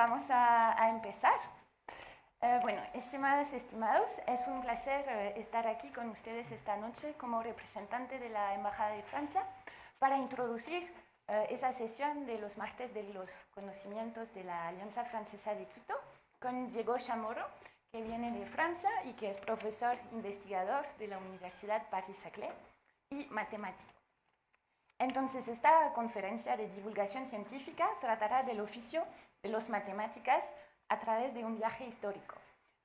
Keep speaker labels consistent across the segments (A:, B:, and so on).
A: vamos a, empezar. Eh, bueno, estimadas, estimados, es un placer eh, estar aquí con ustedes esta noche como representante de la Embajada de Francia para introducir eh, esa sesión de los martes de los conocimientos de la Alianza Francesa de Quito con Diego Chamorro, que viene de Francia y que es profesor investigador de la Universidad Paris-Saclay y matemático. Entonces, esta conferencia de divulgación científica tratará del oficio de las matemáticas a través de un viaje histórico.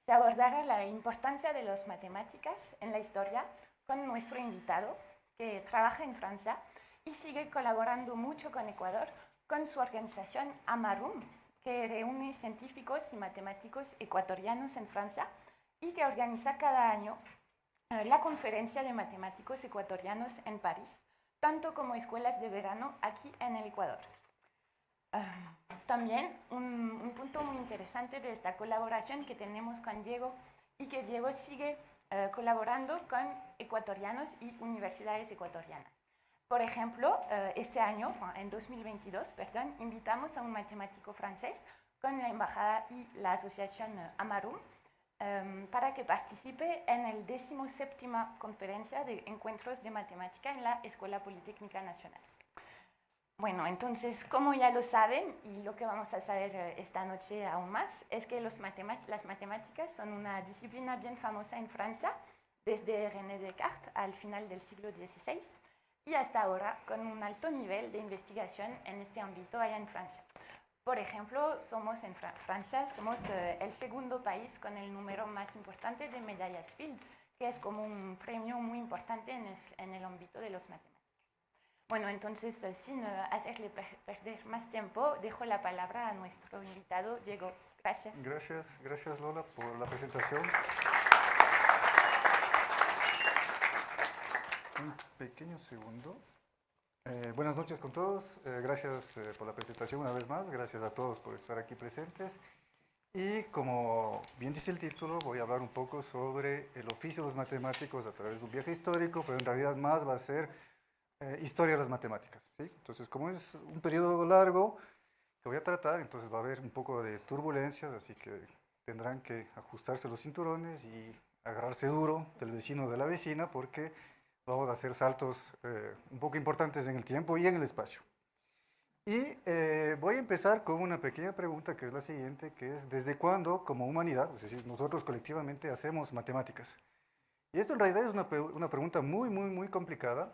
A: Se abordará la importancia de las matemáticas en la historia con nuestro invitado, que trabaja en Francia y sigue colaborando mucho con Ecuador con su organización Amarum, que reúne científicos y matemáticos ecuatorianos en Francia y que organiza cada año eh, la conferencia de matemáticos ecuatorianos en París tanto como escuelas de verano aquí en el Ecuador. Ah, también un, punto muy interesante de esta colaboración que tenemos con Diego y que Diego sigue eh, colaborando con ecuatorianos y universidades ecuatorianas. Por ejemplo, eh, este año, en 2022, perdón, invitamos a un matemático francés con la embajada y la asociación eh, Amarum Em, para que participe en el 17 conferencia de encuentros de matemática en la Escuela Politécnica Nacional. Bueno, entonces, como ya lo saben, y lo que vamos a saber eh, esta noche aún más, es que las matemáticas son una disciplina bien famosa en Francia, desde René Descartes al final del siglo XVI, y hasta ahora con un alto nivel de investigación en este ámbito allá en Francia. Por ejemplo, somos en Francia, somos eh, el segundo país con el número más importante de medallas Field, que es como un premio muy importante en, el ámbito de los matemáticas. Bueno, entonces, eh, sin eh, hacerle perder más tiempo, dejo la palabra a nuestro invitado, Diego. Gracias.
B: Gracias, gracias Lola por la presentación. Un pequeño segundo. Eh, buenas noches con todos, eh, gracias eh, por la presentación una vez más, gracias a todos por estar aquí presentes. Y como bien dice el título, voy a hablar un poco sobre el oficio de los matemáticos a través de un viaje histórico, pero en realidad más va a ser historia de las matemáticas. ¿sí? Entonces, como es un periodo largo que voy a tratar, entonces va a haber un poco de turbulencias, así que tendrán que ajustarse los cinturones y agarrarse duro del vecino de la vecina, porque vamos a hacer saltos eh, un poco importantes en el tiempo y en el espacio. Y eh, voy a empezar con una pequeña pregunta que es la siguiente, que es ¿desde cuándo como humanidad, es decir, nosotros colectivamente hacemos matemáticas? Y esto en realidad es una, una pregunta muy, muy, muy complicada,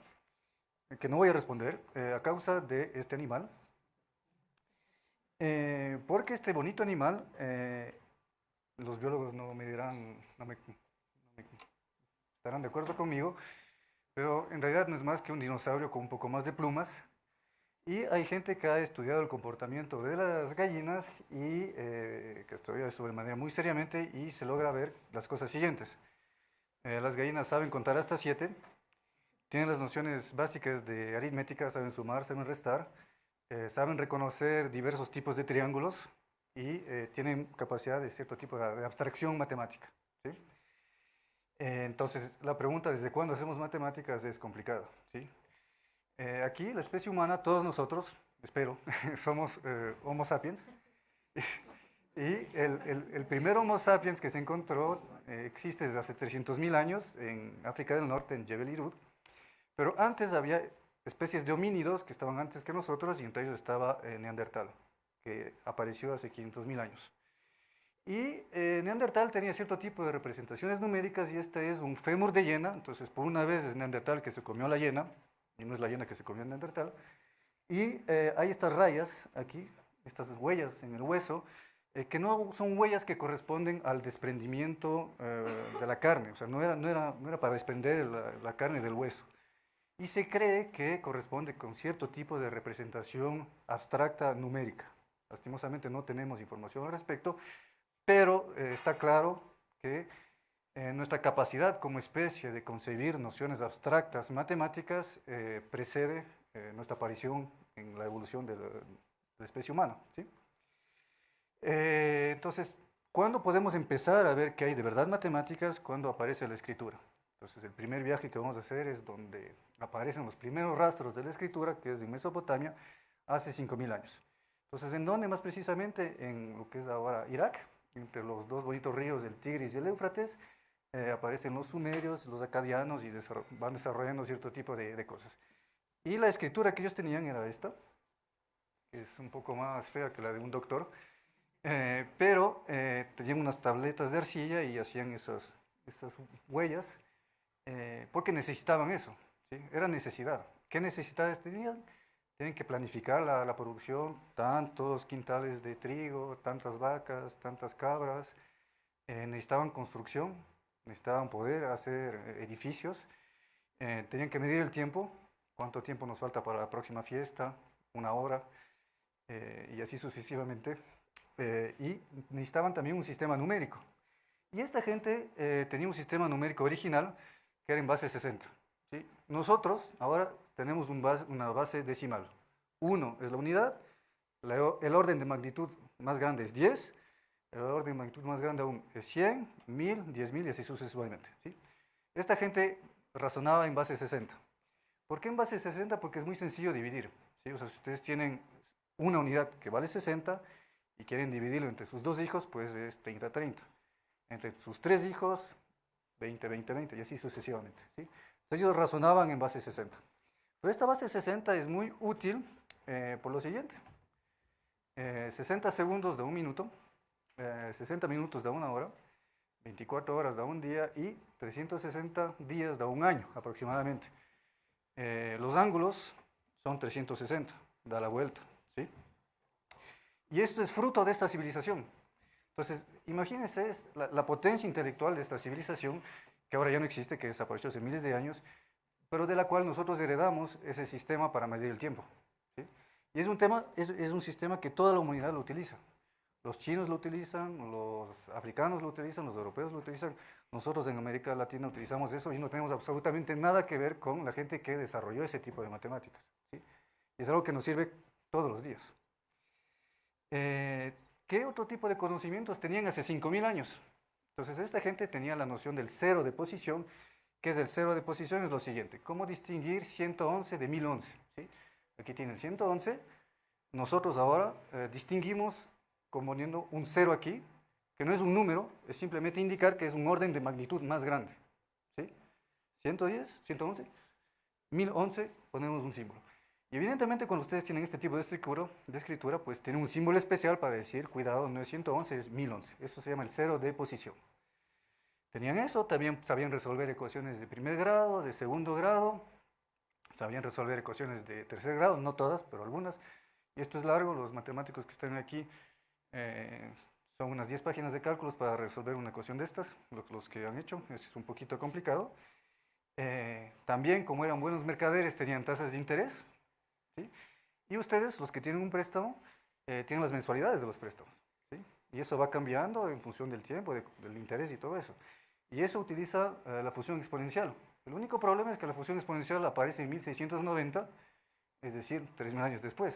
B: que no voy a responder eh, a causa de este animal, porque este bonito animal, los biólogos no me dirán, no estarán de acuerdo conmigo, pero en realidad no es más que un dinosaurio con un poco más de plumas. Y hay gente que ha estudiado el comportamiento de las gallinas y eh, que estudia esto de manera muy seriamente y se logra ver las cosas siguientes. Eh, las gallinas saben contar hasta siete, tienen las nociones básicas de aritmética, saben sumar, saben restar, eh, saben reconocer diversos tipos de triángulos y tienen capacidad de cierto tipo de abstracción matemática. ¿sí? Eh, entonces, la pregunta ¿desde cuándo hacemos matemáticas? es complicada. ¿sí? Eh, aquí, la especie humana, todos nosotros, espero, somos eh, Homo sapiens. y el, el, primer Homo sapiens que se encontró existe desde hace 300.000 años en África del Norte, en Jebel Irud. Pero antes había especies de homínidos que estaban antes que nosotros y entre ellos estaba Neandertal, que apareció hace 500.000 años. Y eh, Neandertal tenía cierto tipo de representaciones numéricas y este es un fémur de hiena, entonces por una vez es Neandertal que se comió la hiena, y no es la hiena que se comió Neandertal. Y eh, hay estas rayas aquí, estas huellas en el hueso, eh, que no son huellas que corresponden al desprendimiento de la carne, o sea, no era, no era, no era para desprender la, la, carne del hueso. Y se cree que corresponde con cierto tipo de representación abstracta numérica. Lastimosamente no tenemos información al respecto, pero eh, está claro que eh, nuestra capacidad como especie de concebir nociones abstractas matemáticas eh, precede nuestra aparición en la evolución de la, especie humana. ¿sí? entonces, ¿cuándo podemos empezar a ver que hay de verdad matemáticas? Cuando aparece la escritura. Entonces, el primer viaje que vamos a hacer es donde aparecen los primeros rastros de la escritura, que es en Mesopotamia, hace 5.000 años. Entonces, ¿en dónde más precisamente? En lo que es ahora Irak, entre los dos bonitos ríos, el Tigris y el Éufrates, eh, aparecen los sumerios, los acadianos y van desarrollando cierto tipo de, de, cosas. Y la escritura que ellos tenían era esta, que es un poco más fea que la de un doctor, eh, pero eh, tenían unas tabletas de arcilla y hacían esas, esas huellas eh, porque necesitaban eso, ¿sí? era necesidad. ¿Qué necesidades tenían? Tienen que planificar la, la, producción, tantos quintales de trigo, tantas vacas, tantas cabras, necesitaban construcción, necesitaban poder hacer edificios, tenían que medir el tiempo, cuánto tiempo nos falta para la próxima fiesta, una hora, y así sucesivamente. Eh, y necesitaban también un sistema numérico. Y esta gente eh, tenía un sistema numérico original que era en base 60. ¿sí? Nosotros ahora tenemos un base, una base decimal. 1 es la unidad, el orden de magnitud más grande es 10, el orden de magnitud más grande aún es 100, 1000, 10.000 y así sucesivamente. ¿sí? Esta gente razonaba en base 60. ¿Por qué en base 60? Porque es muy sencillo dividir. ¿sí? O sea, si ustedes tienen una unidad que vale 60 y quieren dividirlo entre sus dos hijos, pues es 30-30. Entre sus tres hijos, 20-20-20, y así sucesivamente. ¿sí? Ellos razonaban en base 60. Pero esta base 60 es muy útil eh, por lo siguiente. 60 eh, segundos de un minuto, 60 eh, minutos de una hora, 24 horas de un día y 360 días de un año aproximadamente. los ángulos son 360, da la vuelta. ¿sí? Y esto es fruto de esta civilización. Entonces, imagínense la, potencia intelectual de esta civilización, que ahora ya no existe, que desapareció hace miles de años, pero de la cual nosotros heredamos ese sistema para medir el tiempo. Y es un, tema, es, un sistema que toda la humanidad lo utiliza. Los chinos lo utilizan, los africanos lo utilizan, los europeos lo utilizan. Nosotros en América Latina utilizamos eso y no tenemos absolutamente nada que ver con la gente que desarrolló ese tipo de matemáticas. ¿sí? Es algo que nos sirve todos los días. Eh, ¿qué otro tipo de conocimientos tenían hace 5.000 años? Entonces, esta gente tenía la noción del cero de posición, que es el cero de posición, es lo siguiente, ¿cómo distinguir 111 de 1011? ¿Sí? Aquí tienen 111, nosotros ahora eh, distinguimos componiendo un cero aquí, que no es un número, es simplemente indicar que es un orden de magnitud más grande. ¿sí? 110, 111, 1011, ponemos un símbolo. Y evidentemente cuando ustedes tienen este tipo de escritura, pues tienen un símbolo especial para decir, cuidado, no es 111, es 1011. Eso se llama el cero de posición. Tenían eso, también sabían resolver ecuaciones de primer grado, de segundo grado, sabían resolver ecuaciones de tercer grado, no todas, pero algunas. Y esto es largo, los matemáticos que están aquí eh, son unas 10 páginas de cálculos para resolver una ecuación de estas, los, que han hecho, es un poquito complicado. Eh, también, como eran buenos mercaderes, tenían tasas de interés, y ustedes, los que tienen un préstamo, eh, tienen las mensualidades de los préstamos. Y eso va cambiando en función del tiempo, del interés y todo eso. Y eso utiliza eh, la función exponencial. El único problema es que la función exponencial aparece en 1690, es decir, 3.000 años después.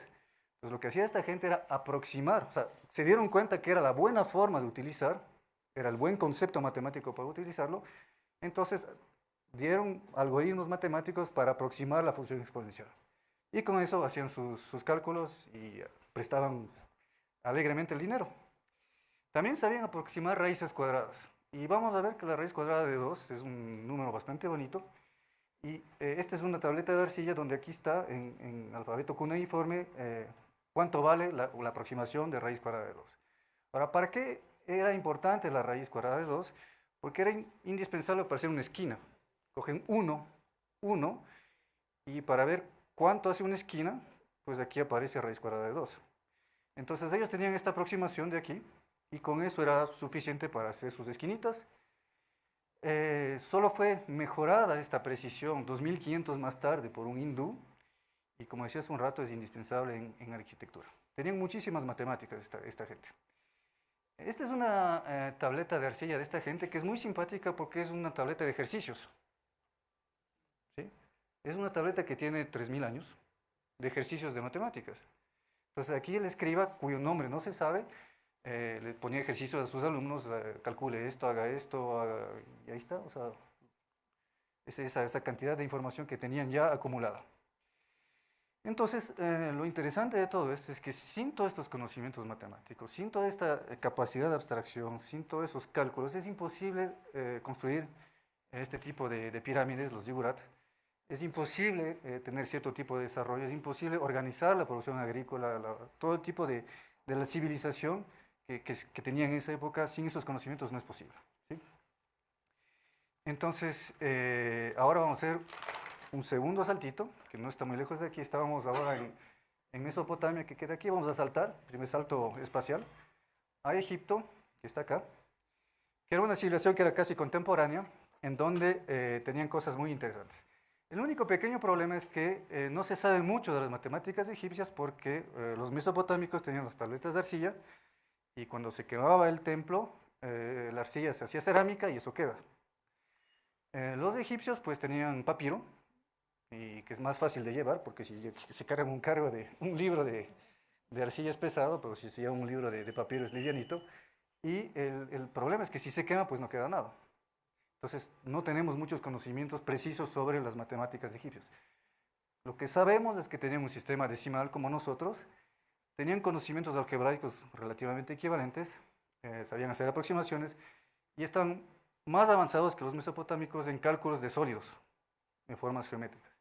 B: Entonces lo que hacía esta gente era aproximar, o sea, se dieron cuenta que era la buena forma de utilizar, era el buen concepto matemático para utilizarlo, entonces dieron algoritmos matemáticos para aproximar la función exponencial. Y con eso hacían sus, cálculos y prestaban alegremente el dinero. También sabían aproximar raíces cuadradas. Y vamos a ver que la raíz cuadrada de 2 es un número bastante bonito. Y eh, esta es una tableta de arcilla donde aquí está en, alfabeto cuneiforme eh, cuánto vale la, aproximación de raíz cuadrada de 2. Ahora, ¿para qué era importante la raíz cuadrada de 2? Porque era indispensable para hacer una esquina. Cogen 1, 1, y para ver ¿Cuánto hace una esquina? Pues aquí aparece raíz cuadrada de 2. Entonces ellos tenían esta aproximación de aquí y con eso era suficiente para hacer sus esquinitas. Eh, solo fue mejorada esta precisión 2500 más tarde por un hindú y como decía hace un rato es indispensable en, arquitectura. Tenían muchísimas matemáticas esta, gente. Esta es una eh, tableta de arcilla de esta gente que es muy simpática porque es una tableta de ejercicios. Es una tableta que tiene 3.000 años de ejercicios de matemáticas. Entonces aquí el escriba, cuyo nombre no se sabe, eh, le ponía ejercicios a sus alumnos, eh, calcule esto, haga esto, y ahí está. O sea, es esa, cantidad de información que tenían ya acumulada. Entonces, eh, lo interesante de todo esto es que sin todos estos conocimientos matemáticos, sin toda esta capacidad de abstracción, sin todos esos cálculos, es imposible construir este tipo de, pirámides, los zigurat, es imposible tener cierto tipo de desarrollo, es imposible organizar la producción agrícola, todo tipo de, de la civilización que, que, que, tenía en esa época, sin esos conocimientos no es posible. ¿sí? Entonces, ahora vamos a hacer un segundo saltito, que no está muy lejos de aquí, estábamos ahora en, Mesopotamia, que queda aquí, vamos a saltar, primer salto espacial, a Egipto, que está acá, que era una civilización que era casi contemporánea, en donde eh, tenían cosas muy interesantes. El único pequeño problema es que eh, no se sabe mucho de las matemáticas egipcias porque eh, los mesopotámicos tenían las tabletas de arcilla y cuando se quemaba el templo, la arcilla se hacía cerámica y eso queda. los egipcios pues tenían papiro, y que es más fácil de llevar, porque si se carga un cargo de un libro de, de arcilla es pesado, pero si se lleva un libro de, de papiro es livianito, y el, el, problema es que si se quema, pues no queda nada. Entonces, no tenemos muchos conocimientos precisos sobre las matemáticas egipcias. Lo que sabemos es que tenían un sistema decimal como nosotros, tenían conocimientos algebraicos relativamente equivalentes, eh, sabían hacer aproximaciones, y están más avanzados que los mesopotámicos en cálculos de sólidos, en formas geométricas.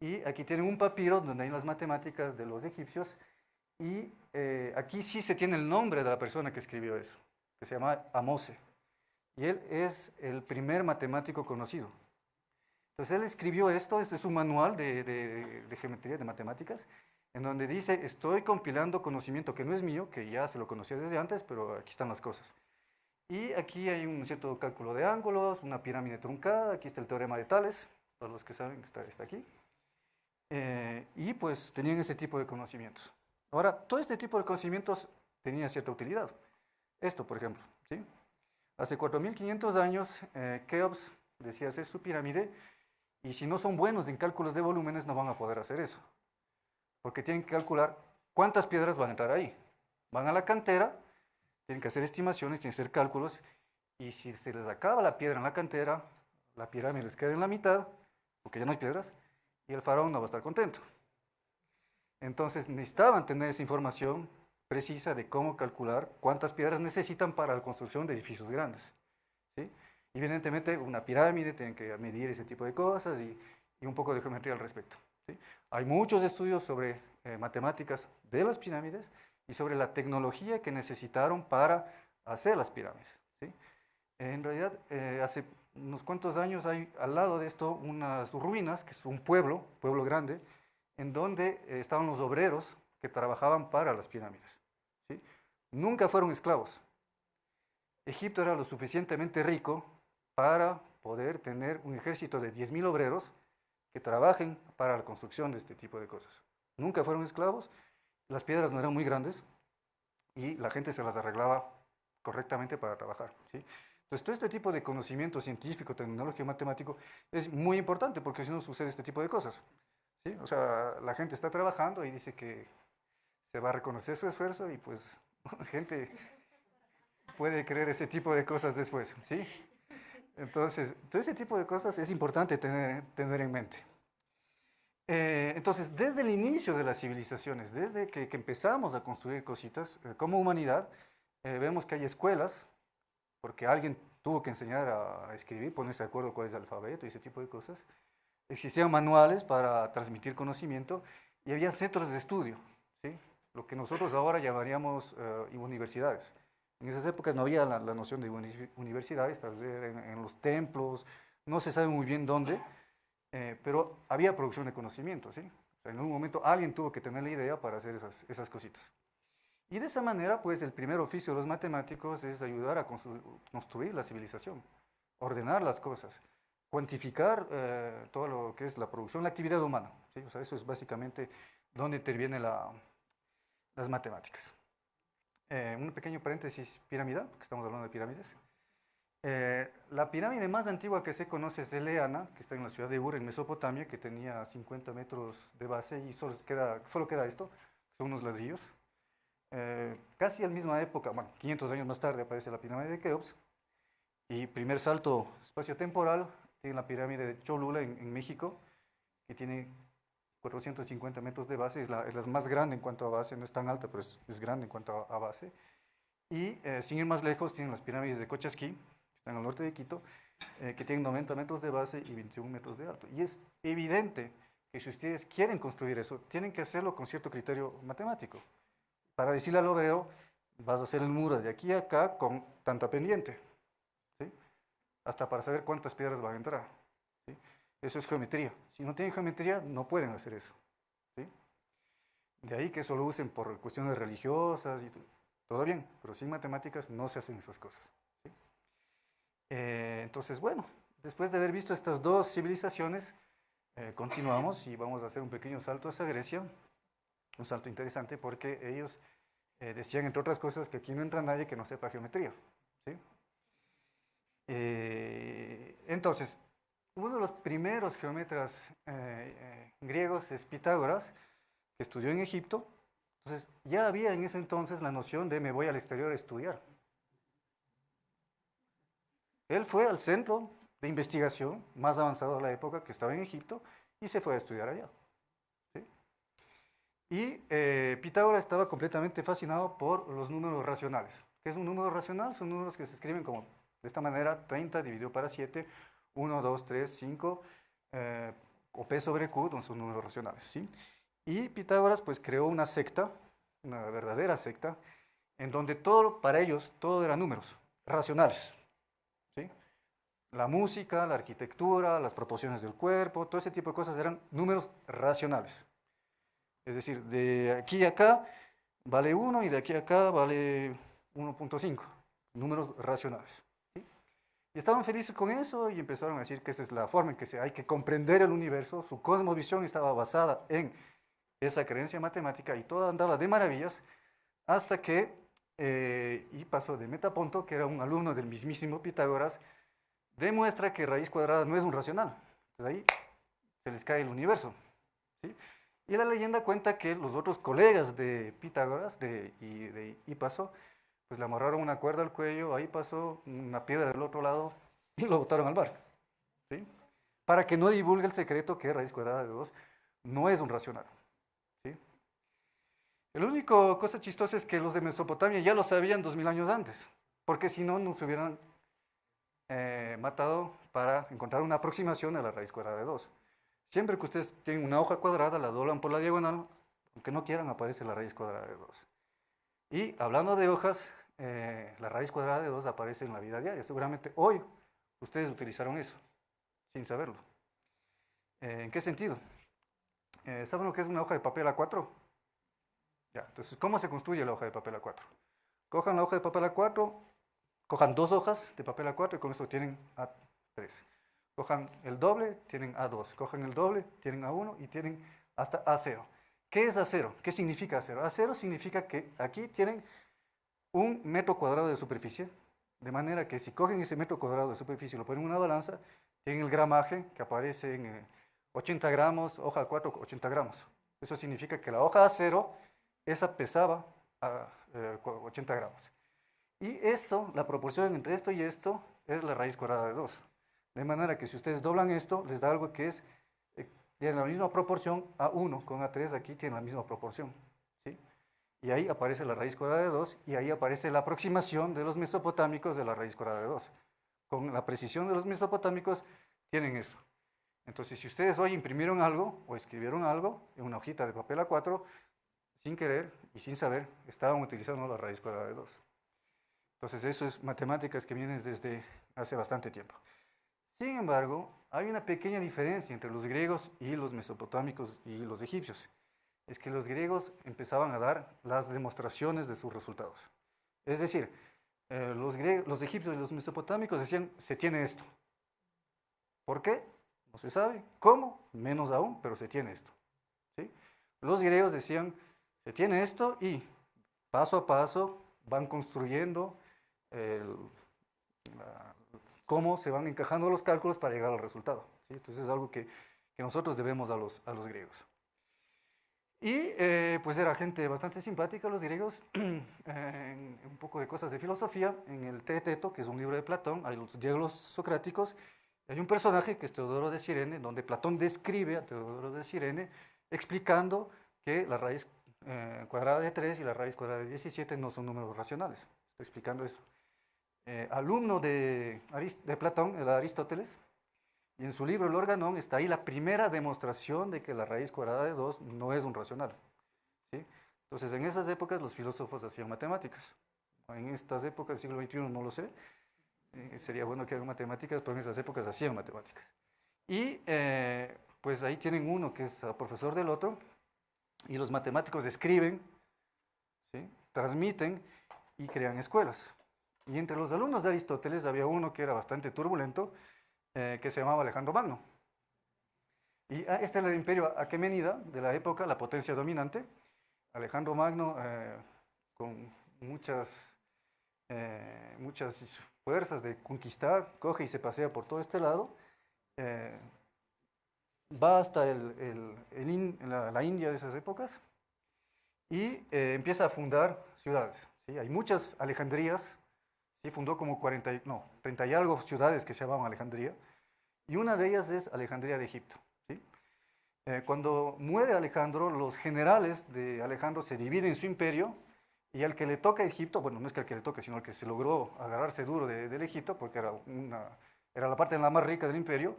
B: Y aquí tienen un papiro donde hay las matemáticas de los egipcios y eh, aquí sí se tiene el nombre de la persona que escribió eso, que se llama Amose. Y él es el primer matemático conocido. Entonces él escribió esto, este es un manual de, geometría, de matemáticas, en donde dice, estoy compilando conocimiento que no es mío, que ya se lo conocía desde antes, pero aquí están las cosas. Y aquí hay un cierto cálculo de ángulos, una pirámide truncada, aquí está el teorema de Tales, para los que saben, está, está aquí. Eh, y pues tenían ese tipo de conocimientos. Ahora, todo este tipo de conocimientos tenía cierta utilidad. Esto, por ejemplo, ¿sí? Hace 4.500 años, eh, Keops decía hacer su pirámide, y si no son buenos en cálculos de volúmenes, no van a poder hacer eso. Porque tienen que calcular cuántas piedras van a entrar ahí. Van a la cantera, tienen que hacer estimaciones, tienen que hacer cálculos, y si se les acaba la piedra en la cantera, la pirámide les queda en la mitad, porque ya no hay piedras, y el faraón no va a estar contento. Entonces necesitaban tener esa información precisa de cómo calcular cuántas piedras necesitan para la construcción de edificios grandes. ¿sí? Evidentemente una pirámide tiene que medir ese tipo de cosas y, un poco de geometría al respecto. Hay muchos estudios sobre eh, matemáticas de las pirámides y sobre la tecnología que necesitaron para hacer las pirámides. En realidad, eh, hace unos cuantos años hay al lado de esto unas ruinas, que es un pueblo, pueblo grande, en donde eh, estaban los obreros que trabajaban para las pirámides. ¿sí? Nunca fueron esclavos. Egipto era lo suficientemente rico para poder tener un ejército de 10.000 obreros que trabajen para la construcción de este tipo de cosas. Nunca fueron esclavos, las piedras no eran muy grandes y la gente se las arreglaba correctamente para trabajar. ¿sí? Entonces, todo este tipo de conocimiento científico, tecnológico, matemático es muy importante porque si no sucede este tipo de cosas. ¿sí? O sea, la gente está trabajando y dice que se va a reconocer su esfuerzo y pues gente puede creer ese tipo de cosas después. ¿sí? Entonces, todo ese tipo de cosas es importante tener, tener en mente. Eh, entonces, desde el inicio de las civilizaciones, desde que, empezamos a construir cositas eh, como humanidad, eh, vemos que hay escuelas porque alguien tuvo que enseñar a, escribir, ponerse de acuerdo cuál es el alfabeto y ese tipo de cosas. Existían manuales para transmitir conocimiento y había centros de estudio, ¿sí? Lo que nosotros ahora llamaríamos eh, universidades. En esas épocas no había la, noción de universidades, tal vez en, los templos, no se sabe muy bien dónde, eh, pero había producción de conocimiento. ¿sí? en un momento alguien tuvo que tener la idea para hacer esas, esas cositas. Y de esa manera, pues el primer oficio de los matemáticos es ayudar a construir la civilización, ordenar las cosas, cuantificar eh, todo lo que es la producción, la actividad humana. ¿sí? O sea, eso es básicamente donde intervienen las matemáticas. Eh, un pequeño paréntesis, pirámide, porque estamos hablando de pirámides. Eh, la pirámide más antigua que se conoce es Eleana, que está en la ciudad de Ur, en Mesopotamia, que tenía 50 metros de base y solo queda, solo queda esto, son unos ladrillos. Eh, casi al misma época, bueno, 500 años más tarde aparece la pirámide de Keops, y primer salto espacio-temporal, tiene la pirámide de Cholula en, México, que tiene 450 metros de base, es la, es la, más grande en cuanto a base, no es tan alta, pero es, es grande en cuanto a, base. Y eh, sin ir más lejos, tienen las pirámides de Cochasquí, que están al norte de Quito, eh, que tienen 90 metros de base y 21 metros de alto. Y es evidente que si ustedes quieren construir eso, tienen que hacerlo con cierto criterio matemático. Para decirle al obrero, vas a hacer el muro de aquí a acá con tanta pendiente, hasta para saber cuántas piedras van a entrar. Eso es geometría. Si no tienen geometría, no pueden hacer eso. De ahí que eso lo usen por cuestiones religiosas y todo bien, pero sin matemáticas no se hacen esas cosas. Eh, entonces, bueno, después de haber visto estas dos civilizaciones, eh, continuamos y vamos a hacer un pequeño salto hacia Grecia, un salto interesante porque ellos eh, decían, entre otras cosas, que aquí no entra nadie que no sepa geometría. ¿sí? entonces, uno de los primeros geómetras griegos es Pitágoras, que estudió en Egipto. Entonces, ya había en ese entonces la noción de me voy al exterior a estudiar. Él fue al centro de investigación más avanzado de la época, que estaba en Egipto, y se fue a estudiar allá. Y eh, Pitágoras estaba completamente fascinado por los números racionales. ¿Qué es un número racional? Son números que se escriben como de esta manera, 30 dividido para 7, 1, 2, 3, 5, o P sobre Q, son números racionales. ¿sí? Y Pitágoras pues creó una secta, una verdadera secta, en donde todo, para ellos, todo eran números racionales. La música, la arquitectura, las proporciones del cuerpo, todo ese tipo de cosas eran números racionales. Es decir, de aquí a acá vale 1 y de aquí a acá vale 1.5, números racionales. Y estaban felices con eso y empezaron a decir que esa es la forma en que se, hay que comprender el universo. Su cosmovisión estaba basada en esa creencia matemática y todo andaba de maravillas hasta que, eh, y pasó de Metaponto, que era un alumno del mismísimo Pitágoras, demuestra que raíz cuadrada no es un racional. Entonces ahí se les cae el universo. ¿sí? Y la leyenda cuenta que los otros colegas de Pitágoras de, y de Hipaso, pues le amarraron una cuerda al cuello, ahí pasó una piedra del otro lado y lo botaron al bar. ¿sí? Para que no divulgue el secreto que raíz cuadrada de 2 no es un racional. ¿sí? El único cosa chistosa es que los de Mesopotamia ya lo sabían dos mil años antes, porque si no, no se hubieran eh, matado para encontrar una aproximación a la raíz cuadrada de 2. Siempre que ustedes tienen una hoja cuadrada, la doblan por la diagonal, aunque no quieran, aparece la raíz cuadrada de 2. Y hablando de hojas, eh, la raíz cuadrada de 2 aparece en la vida diaria. Seguramente hoy ustedes utilizaron eso, sin saberlo. Eh, ¿En qué sentido? ¿Saben lo que es una hoja de papel A4? Ya, entonces, ¿cómo se construye la hoja de papel A4? Cojan la hoja de papel A4, Cojan dos hojas de papel A4 y con esto tienen A3. Cojan el doble, tienen A2. Cojan el doble, tienen A1 y tienen hasta A0. ¿Qué es A0? ¿Qué significa A0? A0 significa que aquí tienen un metro cuadrado de superficie, de manera que si cogen ese metro cuadrado de superficie y lo ponen en una balanza, tienen el gramaje que aparece en 80 gramos, hoja 4, 80 gramos. Eso significa que la hoja A0, esa pesaba a, 80 eh, gramos. Y esto, la proporción entre esto y esto, es la raíz cuadrada de 2. De manera que si ustedes doblan esto, les da algo que es, eh, tiene la misma proporción a 1 con A3, aquí tiene la misma proporción. Y ahí aparece la raíz cuadrada de 2 y ahí aparece la aproximación de los mesopotámicos de la raíz cuadrada de 2. Con la precisión de los mesopotámicos tienen eso. Entonces, si ustedes hoy imprimieron algo o escribieron algo en una hojita de papel A4, sin querer y sin saber, estaban utilizando la raíz cuadrada de 2. Entonces eso es matemáticas que vienen desde hace bastante tiempo. Sin embargo, hay una pequeña diferencia entre los griegos y los mesopotámicos y los egipcios. Es que los griegos empezaban a dar las demostraciones de sus resultados. Es decir, eh, los, los egipcios y los mesopotámicos decían, se tiene esto. ¿Por qué? No se sabe. ¿Cómo? Menos aún, pero se tiene esto. ¿Sí? Los griegos decían, se tiene esto y paso a paso van construyendo cómo se van encajando los cálculos para llegar al resultado. Entonces es algo que, nosotros debemos a los, a los griegos. Y eh, pues era gente bastante simpática los griegos, un poco de cosas de filosofía. En el Teeteto, que es un libro de Platón, hay los diálogos socráticos, hay un personaje que es Teodoro de Sirene, donde Platón describe a Teodoro de Sirene explicando que la raíz eh, cuadrada de 3 y la raíz cuadrada de 17 no son números racionales. Estoy explicando eso. Eh, alumno de, de Platón, de Aristóteles, en su libro El Organón está ahí la primera demostración de que la raíz cuadrada de 2 no es un racional. ¿sí? Entonces, en esas épocas los filósofos hacían matemáticas. En estas épocas, siglo XXI, no lo sé. Eh, sería bueno que hagan matemáticas, pero en esas épocas hacían matemáticas. Y eh, pues ahí tienen uno que es profesor del otro, y los matemáticos escriben, transmiten y crean escuelas. Y entre los alumnos de Aristóteles había uno que era bastante turbulento, eh, que se llamaba Alejandro Magno. Y ah, este era el imperio aquemenida de la época, la potencia dominante. Alejandro Magno, eh, con muchas, eh, muchas fuerzas de conquistar, coge y se pasea por todo este lado, va hasta el, la, India de esas épocas y empieza a fundar ciudades. Hay muchas Alejandrías, ¿sí? fundó como 40, no, 30 y algo ciudades que se llamaban Alejandría, y una de ellas es Alejandría de Egipto. Eh, cuando muere Alejandro, los generales de Alejandro se dividen su imperio y al que le toca Egipto, bueno, no es que al que le toque, sino al que se logró agarrarse duro del Egipto, porque era, una, era la parte la más rica del imperio,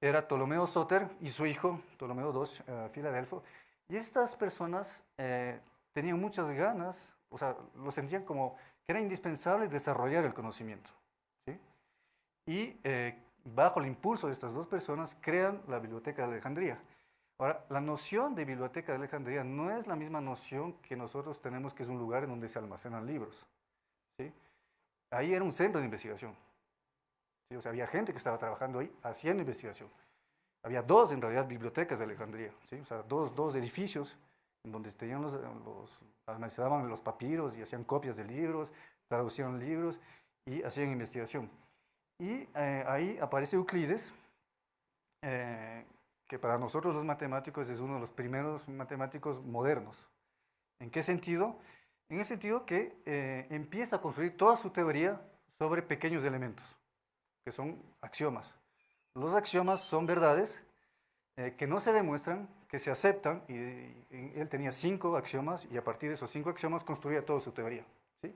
B: era Ptolomeo Soter y su hijo, Ptolomeo II, uh, Filadelfo. Y estas personas eh, tenían muchas ganas, o sea, lo sentían como que era indispensable desarrollar el conocimiento. Y eh, bajo el impulso de estas dos personas, crean la Biblioteca de Alejandría. Ahora, la noción de Biblioteca de Alejandría no es la misma noción que nosotros tenemos, que es un lugar en donde se almacenan libros. ¿sí? Ahí era un centro de investigación. O sea, había gente que estaba trabajando ahí haciendo investigación. Había dos, en realidad, bibliotecas de Alejandría. ¿sí? O sea, dos, dos edificios en donde tenían los, los, almacenaban los papiros y hacían copias de libros, traducían libros y hacían investigación. Y eh, ahí aparece Euclides, eh, que para nosotros los matemáticos es uno de los primeros matemáticos modernos. ¿En qué sentido? En el sentido que eh, empieza a construir toda su teoría sobre pequeños elementos, que son axiomas. Los axiomas son verdades que no se demuestran, que se aceptan, y, él tenía cinco axiomas, y a partir de esos cinco axiomas construía toda su teoría. ¿sí?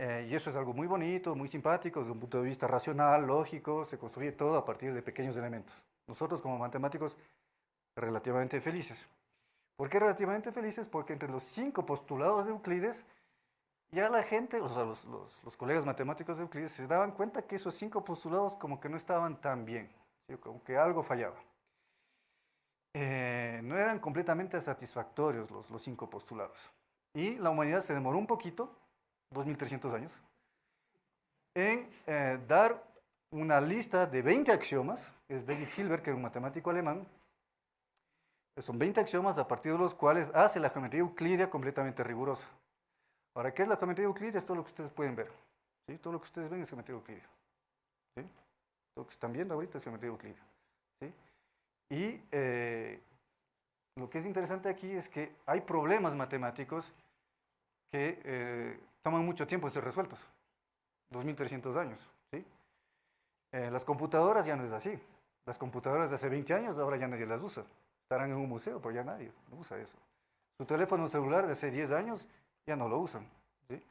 B: Eh, y eso es algo muy bonito, muy simpático, desde un punto de vista racional, lógico, se construye todo a partir de pequeños elementos. Nosotros como matemáticos, relativamente felices. ¿Por qué relativamente felices? Porque entre los cinco postulados de Euclides, ya la gente, o sea, los, los, colegas matemáticos de Euclides, se daban cuenta que esos cinco postulados como que no estaban tan bien, como que algo fallaba. Eh, no eran completamente satisfactorios los, cinco postulados. Y la humanidad se demoró un poquito 2.300 años, en eh, dar una lista de 20 axiomas, es David Hilbert, que es un matemático alemán, son 20 axiomas a partir de los cuales hace la geometría euclídea completamente rigurosa. Ahora, ¿qué es la geometría euclídea? Es todo lo que ustedes pueden ver. ¿sí? Todo lo que ustedes ven es geometría euclídea. ¿sí? Lo que están viendo ahorita es geometría euclídea. Y eh, lo que es interesante aquí es que hay problemas matemáticos que eh, toman mucho tiempo en ser resueltos, 2.300 años. ¿sí? Eh, las computadoras ya no es así. Las computadoras de hace 20 años ahora ya nadie las usa. Estarán en un museo, pero ya nadie usa eso. Su teléfono celular de hace 10 años ya no lo usan. ¿sí?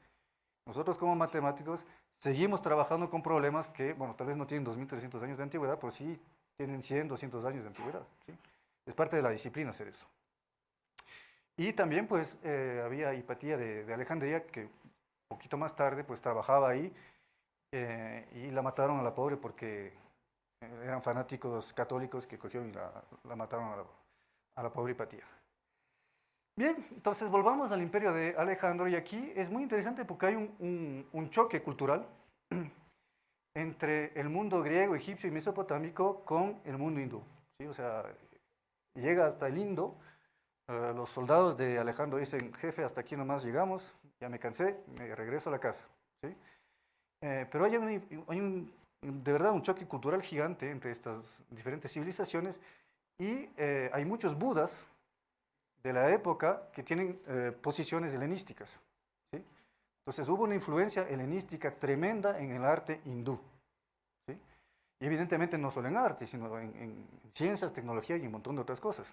B: Nosotros como matemáticos seguimos trabajando con problemas que, bueno, tal vez no tienen 2.300 años de antigüedad, pero sí tienen 100, 200 años de antigüedad. ¿sí? Es parte de la disciplina hacer eso. Y también pues eh, había Hipatía de, Alejandría, que un poquito más tarde pues trabajaba ahí eh, y la mataron a la pobre porque eran fanáticos católicos que cogieron y la, mataron a la, pobre Hipatía. Bien, entonces volvamos al imperio de Alejandro y aquí es muy interesante porque hay un, choque cultural entre el mundo griego, egipcio y mesopotámico con el mundo hindú. O sea, llega hasta el Indo, eh, los soldados de Alejandro dicen, jefe, hasta aquí nomás llegamos, ya me cansé, me regreso a la casa. ¿sí? Eh, pero hay, un, de verdad un choque cultural gigante entre estas diferentes civilizaciones y eh, hay muchos budas de la época que tienen posiciones helenísticas. Entonces hubo una influencia helenística tremenda en el arte hindú. ¿sí? Y evidentemente no solo en arte, sino en, en ciencias, tecnología y un montón de otras cosas.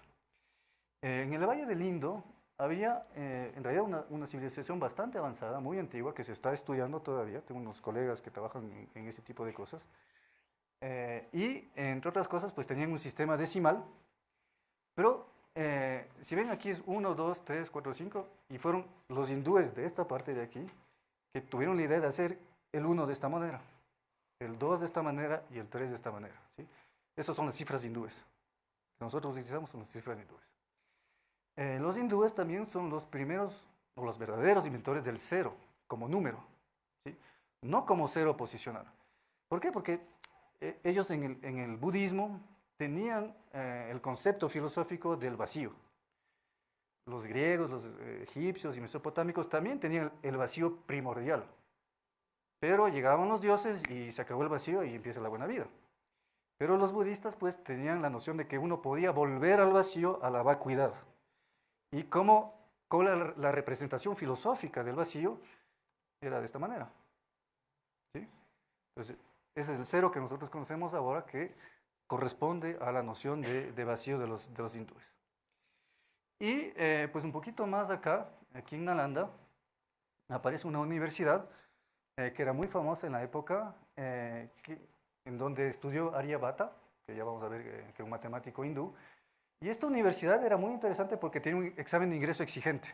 B: Eh, en el Valle del Indo había eh, en realidad una, una, civilización bastante avanzada, muy antigua, que se está estudiando todavía. Tengo unos colegas que trabajan en, en ese tipo de cosas. Eh, y, entre otras cosas, pues tenían un sistema decimal, pero eh, si ven aquí es 1, 2, 3, 4, 5, y fueron los hindúes de esta parte de aquí que tuvieron la idea de hacer el 1 de esta manera, el 2 de esta manera y el 3 de esta manera. ¿sí? Esas son las cifras hindúes. Que nosotros utilizamos son las cifras hindúes. Eh, los hindúes también son los primeros o los verdaderos inventores del cero como número, ¿sí? no como cero posicional. ¿Por qué? Porque eh, ellos en el, en el, budismo tenían eh, el concepto filosófico del vacío. Los griegos, los eh, egipcios y mesopotámicos también tenían el vacío primordial. Pero llegaban los dioses y se acabó el vacío y empieza la buena vida. Pero los budistas pues tenían la noción de que uno podía volver al vacío a la vacuidad. Y como, como la, representación filosófica del vacío era de esta manera. ¿Sí? Entonces, ese es el cero que nosotros conocemos ahora que corresponde a la noción de, vacío de los hindúes. Y eh, pues un poquito más acá, aquí en Nalanda, aparece una universidad eh, que era muy famosa en la época, eh, que, en donde estudió Aryabhata, que ya vamos a ver que es un matemático hindú. Y esta universidad era muy interesante porque tiene un examen de ingreso exigente.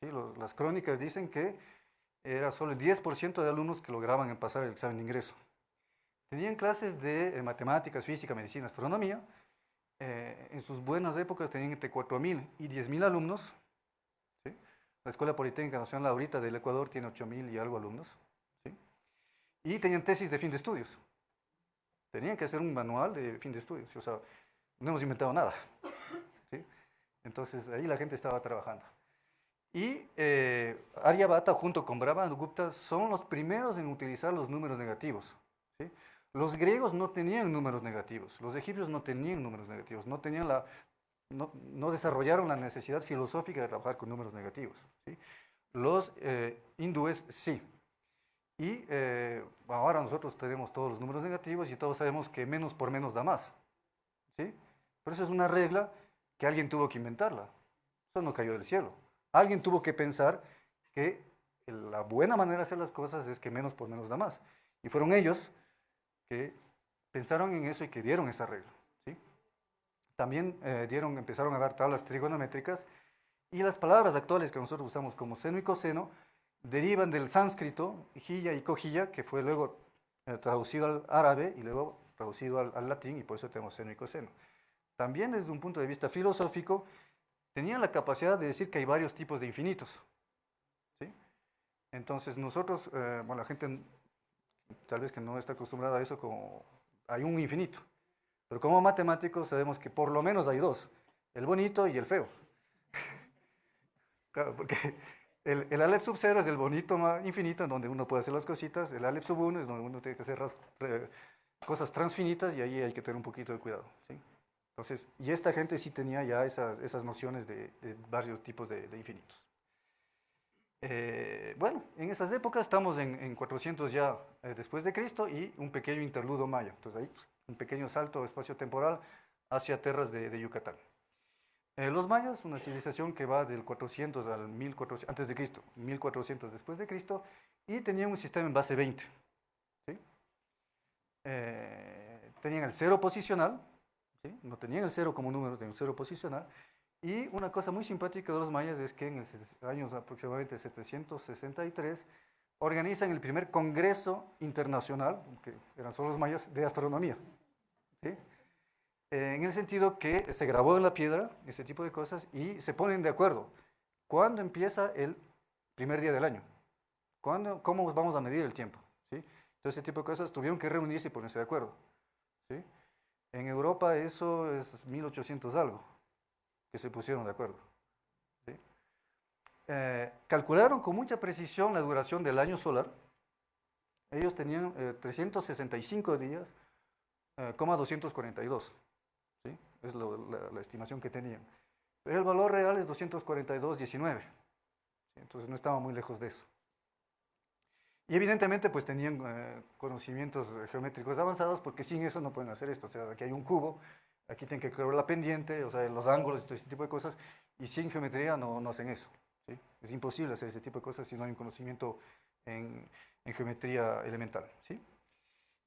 B: ¿sí? Los, las crónicas dicen que era solo el 10% de alumnos que lograban pasar el examen de ingreso. Tenían clases de eh, matemáticas, física, medicina, astronomía. Eh, en sus buenas épocas tenían entre 4.000 y 10.000 alumnos. La Escuela Politécnica Nacional ahorita del Ecuador tiene 8.000 y algo alumnos. Y tenían tesis de fin de estudios. Tenían que hacer un manual de fin de estudios. O sea, no hemos inventado nada. Entonces ahí la gente estaba trabajando. Y eh, Aryabhata junto con Brahmagupta son los primeros en utilizar los números negativos. Los griegos no tenían números negativos, los egipcios no tenían números negativos, no, tenían la, no, no desarrollaron la necesidad filosófica de trabajar con números negativos. ¿sí? Los eh, hindúes sí. Y eh, ahora nosotros tenemos todos los números negativos y todos sabemos que menos por menos da más. ¿sí? Pero eso es una regla que alguien tuvo que inventarla. Eso no cayó del cielo. Alguien tuvo que pensar que la buena manera de hacer las cosas es que menos por menos da más. Y fueron ellos pensaron en eso y que dieron esa regla. También eh, dieron, empezaron a dar tablas trigonométricas y las palabras actuales que nosotros usamos como seno y coseno derivan del sánscrito, jilla y cojilla, que fue luego eh, traducido al árabe y luego traducido al, latín y por eso tenemos seno y coseno. También desde un punto de vista filosófico, tenían la capacidad de decir que hay varios tipos de infinitos. Entonces nosotros, eh, bueno, la gente tal vez que no está acostumbrada a eso, como hay un infinito. Pero como matemáticos sabemos que por lo menos hay dos, el bonito y el feo. claro, porque el, el Aleph sub 0 es el bonito infinito, en donde uno puede hacer las cositas, el Aleph sub 1 es donde uno tiene que hacer eh, cosas transfinitas y ahí hay que tener un poquito de cuidado. Entonces, y esta gente sí tenía ya esas, esas nociones de, varios tipos de infinitos. Eh, bueno, en esas épocas estamos en, en 400 ya eh, después de Cristo y un pequeño interludo maya. Entonces ahí un pequeño salto espacio-temporal hacia tierras de, de Yucatán. Eh, los mayas, una civilización que va del 400 al 1400, antes de Cristo, 1400 después de Cristo, y tenían un sistema en base 20. ¿sí? Eh, tenían el cero posicional, ¿sí? no tenían el cero como número, tenían el cero posicional, y una cosa muy simpática de los mayas es que en los años aproximadamente 763 organizan el primer congreso internacional, que eran solo los mayas, de astronomía. ¿sí? Eh, en el sentido que se grabó en la piedra, ese tipo de cosas, y se ponen de acuerdo. ¿Cuándo empieza el primer día del año? ¿Cuándo, ¿Cómo vamos a medir el tiempo? ¿sí? Entonces, ese tipo de cosas tuvieron que reunirse y ponerse de acuerdo. ¿sí? En Europa eso es 1800 algo que se pusieron de acuerdo. Eh, calcularon con mucha precisión la duración del año solar. Ellos tenían eh, 365 días, eh, 242. ¿sí? Es la, estimación que tenían. Pero el valor real es 242.19. ¿sí? Entonces no estaba muy lejos de eso. Y evidentemente pues tenían eh, conocimientos geométricos avanzados porque sin eso no pueden hacer esto. O sea, aquí hay un cubo, Aquí tienen que calcular la pendiente, o sea, los ángulos y todo ese tipo de cosas, y sin geometría no, no hacen eso. ¿sí? Es imposible hacer ese tipo de cosas si no hay un conocimiento en, en geometría elemental. ¿sí?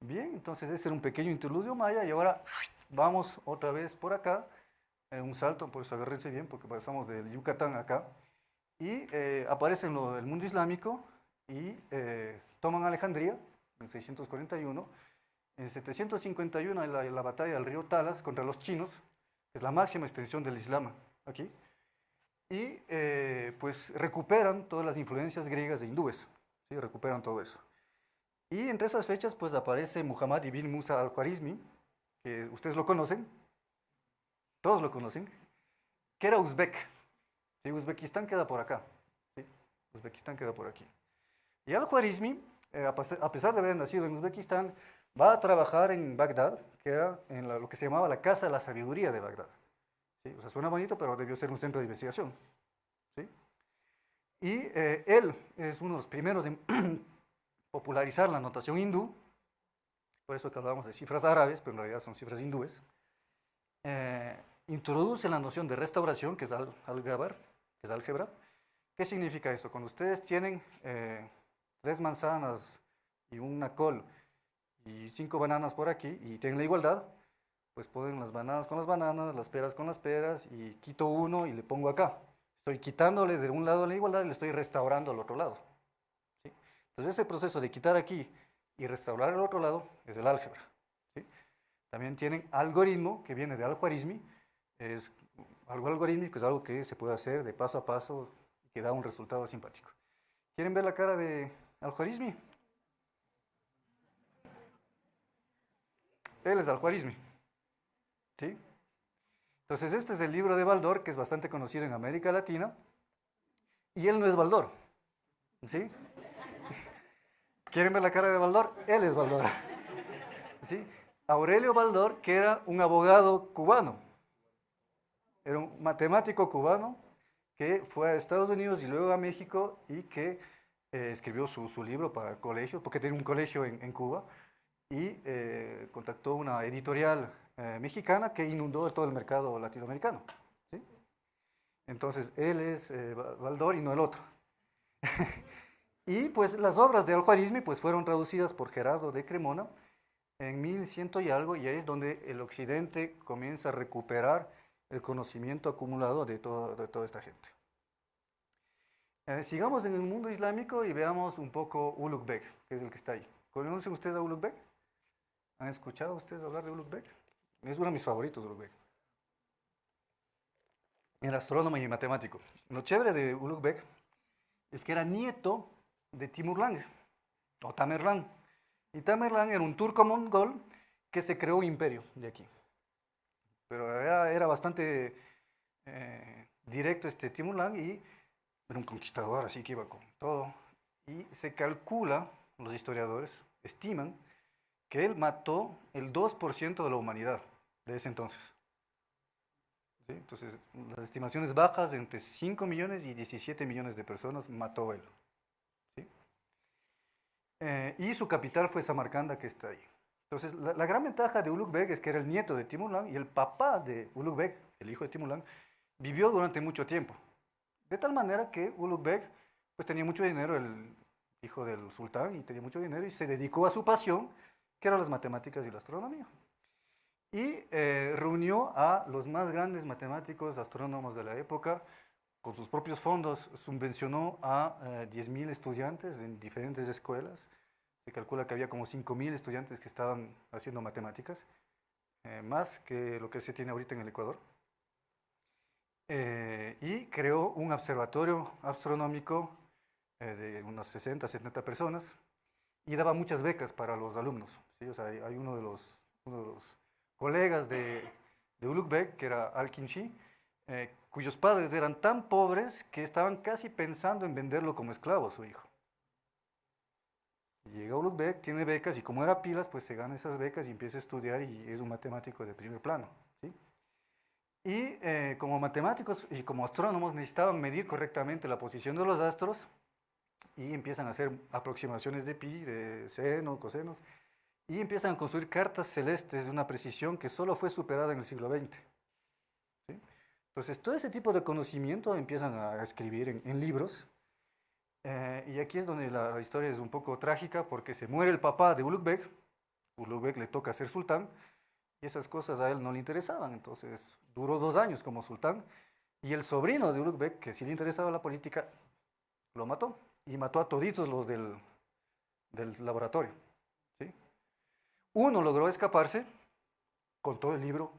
B: Bien, entonces ese era un pequeño interludio maya y ahora vamos otra vez por acá, en un salto, por eso agárrense bien, porque pasamos del Yucatán acá, y eh, aparece en el mundo islámico y eh, toman Alejandría en 641, en 751 en la, la, batalla del río Talas contra los chinos, que es la máxima extensión del Islam aquí, y eh, pues recuperan todas las influencias griegas e hindúes, ¿sí? recuperan todo eso. Y entre esas fechas pues aparece Muhammad ibn Musa al-Khwarizmi, que ustedes lo conocen, todos lo conocen, que era uzbek. ¿sí? Uzbekistán queda por acá, ¿sí? Uzbekistán queda por aquí. Y al-Khwarizmi, eh, a pesar de haber nacido en Uzbekistán, va a trabajar en Bagdad, que era en la, lo que se llamaba la Casa de la Sabiduría de Bagdad. ¿sí? O sea, suena bonito, pero debió ser un centro de investigación. ¿sí? Y eh, él es uno de los primeros en popularizar la notación hindú, por eso que hablamos de cifras árabes, pero en realidad son cifras hindúes, eh, introduce la noción de restauración, que es al, álgebra, que es álgebra. ¿Qué significa eso? Cuando ustedes tienen eh, tres manzanas y una col y cinco bananas por aquí y tienen la igualdad, pues ponen las bananas con las bananas, las peras con las peras y quito uno y le pongo acá. Estoy quitándole de un lado la igualdad y le estoy restaurando al otro lado. ¿sí? Entonces ese proceso de quitar aquí y restaurar el otro lado es el álgebra. ¿sí? También tienen algoritmo, que viene de algoritmi, es algo algorítmico, es algo que se puede hacer de paso a paso y que da un resultado simpático. ¿Quieren ver la cara de algoritmi? Él es algoritmi. ¿Sí? Entonces este es el libro de Baldor, que es bastante conocido en América Latina, y él no es Baldor. ¿Sí? ¿Quieren ver la cara de Baldor? Él es Baldor. ¿Sí? Aurelio Baldor, que era un abogado cubano. Era un matemático cubano que fue a Estados Unidos y luego a México y que eh, escribió su, su, libro para el colegio, porque tenía un colegio en, en Cuba, y eh, contactó una editorial eh, mexicana que inundó todo el mercado latinoamericano. Entonces, él es eh, y no el otro. y pues las obras de Al-Khwarizmi pues, fueron traducidas por Gerardo de Cremona en 1100 y algo, y ahí es donde el occidente comienza a recuperar el conocimiento acumulado de, todo, de toda esta gente. Eh, sigamos en el mundo islámico y veamos un poco Ulugh Beg, que es el que está ahí. ¿Conocen ustedes a Ulugh Beg? ¿Han escuchado ustedes hablar de Ulugh Beg? Es uno de mis favoritos, Ulugh Beg. Era astrónomo y matemático. Lo chévere de Ulugh Beg es que era nieto de Timurlang, o Tamerlán. Y Tamerlán era un turco mongol que se creó un imperio de aquí. Pero era, bastante eh, directo este Timurlang y era un conquistador, así que iba con todo. Y se calcula, los historiadores estiman, que él mató el 2% de la humanidad de ese entonces. Entonces, las estimaciones bajas, entre 5 millones y 17 millones de personas mató él. Eh, y su capital fue Samarcanda, que está ahí. Entonces, la, gran ventaja de Ulugh es que era el nieto de Timurlang y el papá de Ulugh el hijo de Timurlang, vivió durante mucho tiempo. De tal manera que Ulugh pues, tenía mucho dinero, el hijo del sultán, y tenía mucho dinero y se dedicó a su pasión, que eran las matemáticas y la astronomía. Y eh, reunió a los más grandes matemáticos, astrónomos de la época, con sus propios fondos, subvencionó a eh, 10.000 estudiantes en diferentes escuelas. Se calcula que había como 5.000 estudiantes que estaban haciendo matemáticas, eh, más que lo que se tiene ahorita en el Ecuador. Eh, y creó un observatorio astronómico eh, de unas 60, 70 personas y daba muchas becas para los alumnos. ¿sí? O sea, hay, hay uno, de los, uno de los colegas de, de Ulugh Beg, que era Al-Kinshi, eh, cuyos padres eran tan pobres que estaban casi pensando en venderlo como esclavo a su hijo. Llega Ulugh Beg, tiene becas y como era pilas, pues se gana esas becas y empieza a estudiar y es un matemático de primer plano. ¿sí? Y eh, como matemáticos y como astrónomos necesitaban medir correctamente la posición de los astros y empiezan a hacer aproximaciones de pi, de seno, cosenos, y empiezan a construir cartas celestes de una precisión que solo fue superada en el siglo XX. Entonces, todo ese tipo de conocimiento empiezan a escribir en, libros, eh, y aquí es donde la, historia es un poco trágica, porque se muere el papá de Ulugh Ulugh le toca ser sultán, y esas cosas a él no le interesaban, entonces duró dos años como sultán, y el sobrino de Ulugh que sí le interesaba la política, lo mató, y mató a toditos los del, del laboratorio. ¿sí? Uno logró escaparse con todo el libro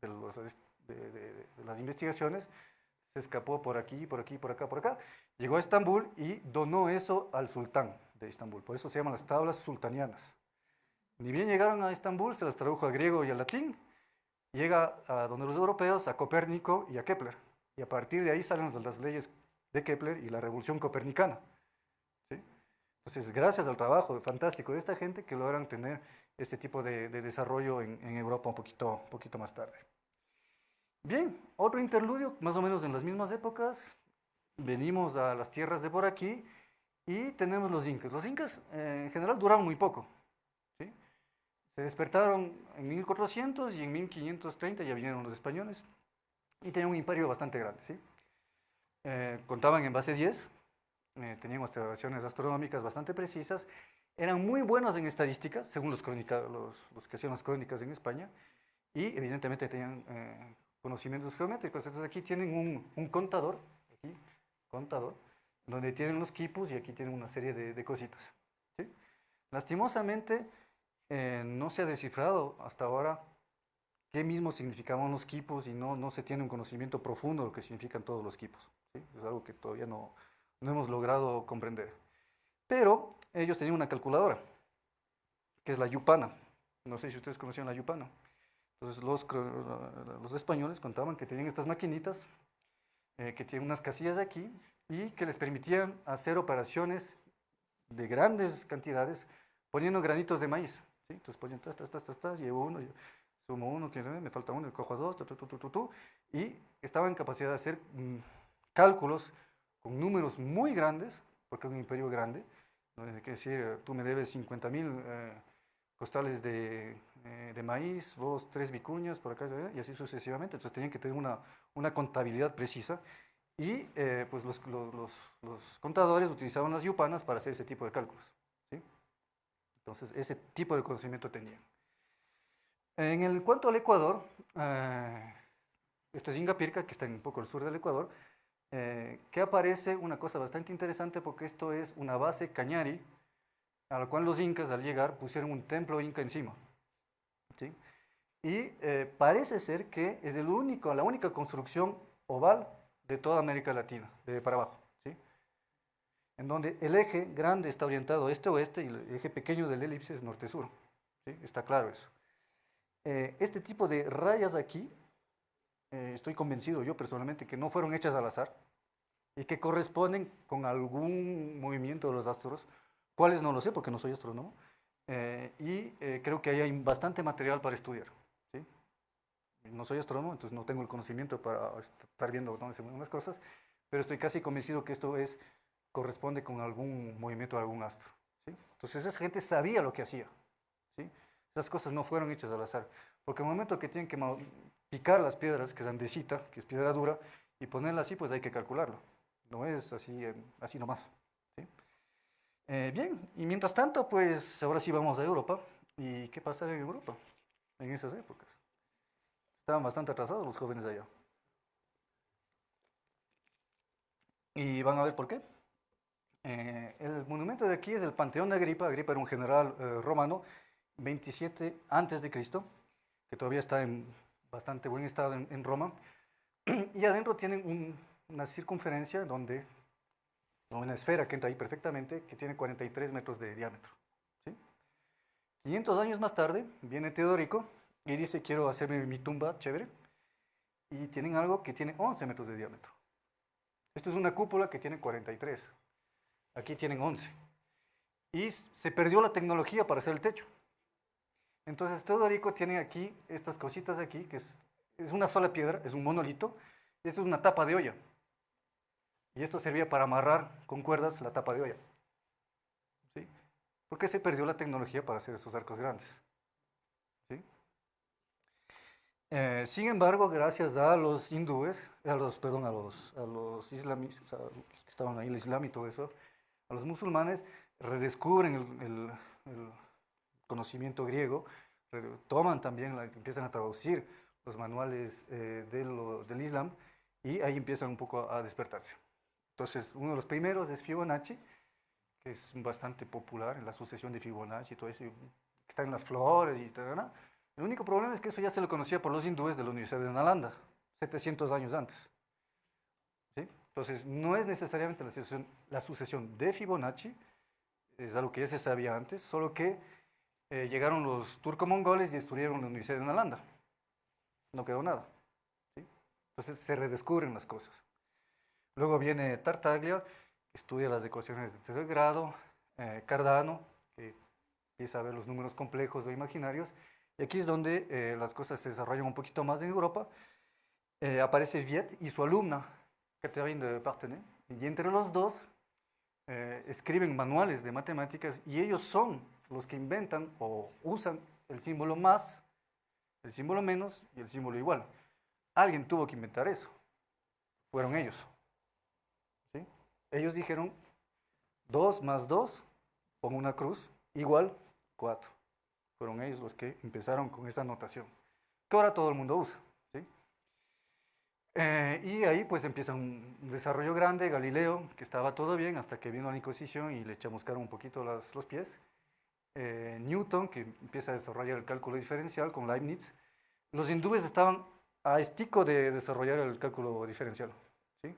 B: de, las investigaciones, se escapó por aquí, por aquí, por acá, por acá, llegó a Estambul y donó eso al sultán de Estambul, por eso se llaman las tablas sultanianas. Ni bien llegaron a Estambul, se las tradujo al griego y al latín, llega a donde los europeos, a Copérnico y a Kepler, y a partir de ahí salen las leyes de Kepler y la revolución copernicana. Entonces, gracias al trabajo fantástico de esta gente que logran tener este tipo de, desarrollo en, Europa un poquito, poquito más tarde. Bien, otro interludio, más o menos en las mismas épocas, venimos a las tierras de por aquí y tenemos los incas. Los incas eh, en general duraron muy poco. Se despertaron en 1400 y en 1530 ya vinieron los españoles y tenían un imperio bastante grande. ¿sí? Eh, contaban en base 10, eh, tenían observaciones astronómicas bastante precisas, eran muy buenos en estadística, según los, los, que hacían las crónicas en España, y evidentemente tenían eh, conocimientos geométricos. Entonces aquí tienen un, contador, aquí, contador, donde tienen los quipus y aquí tienen una serie de, cositas. Lastimosamente, eh, no se ha descifrado hasta ahora qué mismo significaban los quipus y no, no se tiene un conocimiento profundo de lo que significan todos los quipus. Es algo que todavía no, no hemos logrado comprender. Pero ellos tenían una calculadora, que es la Yupana. No sé si ustedes conocían la Yupana. Entonces los, españoles contaban que tenían estas maquinitas, eh, que tienen unas casillas aquí, y que les permitían hacer operaciones de grandes cantidades poniendo granitos de maíz. Entonces ponían, tas, tas, tas, tas, tas, llevo uno, sumo uno, que me falta uno, cojo a dos, tu, tu, tu, y estaban en capacidad de hacer mm, cálculos con números muy grandes, porque es un imperio grande, ¿no? que decir, tú me debes 50 mil eh, costales de, eh, de, maíz, vos tres vicuñas por acá, y así sucesivamente. Entonces tenían que tener una, una contabilidad precisa y eh, pues los, los, los, contadores utilizaban las yupanas para hacer ese tipo de cálculos. ¿sí? Entonces ese tipo de conocimiento tenían. En el cuanto al Ecuador, esto es Ingapirca, que está un poco al sur del Ecuador, eh, que aparece una cosa bastante interesante porque esto es una base cañari a la cual los incas al llegar pusieron un templo inca encima. ¿sí? Y eh, parece ser que es el único, la única construcción oval de toda América Latina, de para abajo. ¿sí? En donde el eje grande está orientado este-oeste y el eje pequeño del elipse es norte-sur. ¿sí? Está claro eso. Eh, este tipo de rayas aquí eh, estoy convencido yo personalmente que no fueron hechas al azar y que corresponden con algún movimiento de los astros, cuáles no lo sé porque no soy astrónomo, eh, y eh, creo que ahí hay bastante material para estudiar. ¿sí? No soy astrónomo, entonces no tengo el conocimiento para estar viendo dónde se mueven las cosas, pero estoy casi convencido que esto es, corresponde con algún movimiento de algún astro. ¿sí? Entonces esa gente sabía lo que hacía. ¿sí? Esas cosas no fueron hechas al azar, porque el momento que tienen que picar las piedras, que es andesita, que es piedra dura, y ponerla así, pues hay que calcularlo. No es así, así nomás. Eh, bien, y mientras tanto, pues ahora sí vamos a Europa. ¿Y qué pasa en Europa en esas épocas? Estaban bastante atrasados los jóvenes allá. Y van a ver por qué. Eh, el monumento de aquí es el Panteón de Agripa. Agripa era un general eh, romano, 27 antes de Cristo, que todavía está en bastante buen estado en, Roma. Y adentro tienen una circunferencia donde, una esfera que entra ahí perfectamente, que tiene 43 metros de diámetro. 500 años más tarde viene Teodorico y dice, quiero hacerme mi tumba chévere. Y tienen algo que tiene 11 metros de diámetro. Esto es una cúpula que tiene 43. Aquí tienen 11. Y se perdió la tecnología para hacer el techo. Entonces Teodorico tiene aquí estas cositas aquí, que es, una sola piedra, es un monolito, y esto es una tapa de olla. Y esto servía para amarrar con cuerdas la tapa de olla. porque se perdió la tecnología para hacer esos arcos grandes. Eh, sin embargo, gracias a los hindúes, a los, perdón, a los, a los islamis, que estaban ahí, el islam y todo eso, a los musulmanes, redescubren el, conocimiento griego, toman también, empiezan a traducir los manuales eh, del islam y ahí empiezan un poco a, despertarse. Entonces, uno de los primeros es Fibonacci, que es bastante popular en la sucesión de Fibonacci y todo eso, que está en las flores y tal, el único problema es que eso ya se lo conocía por los hindúes de la Universidad de Nalanda, 700 años antes. Entonces, no es necesariamente la sucesión, de Fibonacci, es algo que ya se sabía antes, solo que eh, llegaron los turco-mongoles y destruyeron la Universidad de Nalanda. No quedó nada. Entonces se redescubren las cosas. Luego viene Tartaglia, que estudia las ecuaciones de tercer grado, eh, Cardano, que empieza a ver los números complejos o imaginarios, y aquí es donde eh, las cosas se desarrollan un poquito más en Europa. Eh, aparece Viet y su alumna, Catherine de Partenay, y entre los dos eh, escriben manuales de matemáticas y ellos son los que inventan o usan el símbolo más, el símbolo menos y el símbolo igual. Alguien tuvo que inventar eso. Fueron ellos. ¿sí? Ellos dijeron 2 más 2, pongo una cruz, igual 4. Fueron ellos los que empezaron con esa notación, que ahora todo el mundo usa. Eh, y ahí pues empieza un desarrollo grande, Galileo, que estaba todo bien hasta que vino la Inquisición y le chamuscaron un poquito los pies. Eh, Newton, que empieza a desarrollar el cálculo diferencial con Leibniz. Los hindúes estaban a estico de desarrollar el cálculo diferencial. ¿sí?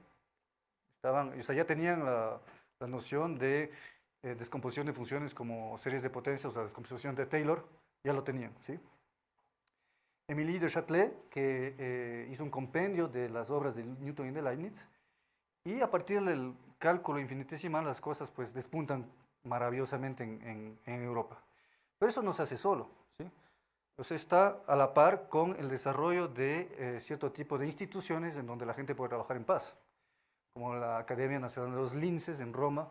B: Estaban, o sea, ya tenían la, la noción de eh, descomposición de funciones como series de potencia, o sea, descomposición de Taylor, ya lo tenían, ¿sí? Émilie de Châtelet, que eh, hizo un compendio de las obras de Newton y de Leibniz, y a partir del cálculo infinitesimal las cosas pues despuntan maravillosamente en, en, Europa. Pero eso no se hace solo, ¿sí? O sea, está a la par con el desarrollo de eh, cierto tipo de instituciones en donde la gente puede trabajar en paz, como la Academia Nacional de los Linces en Roma,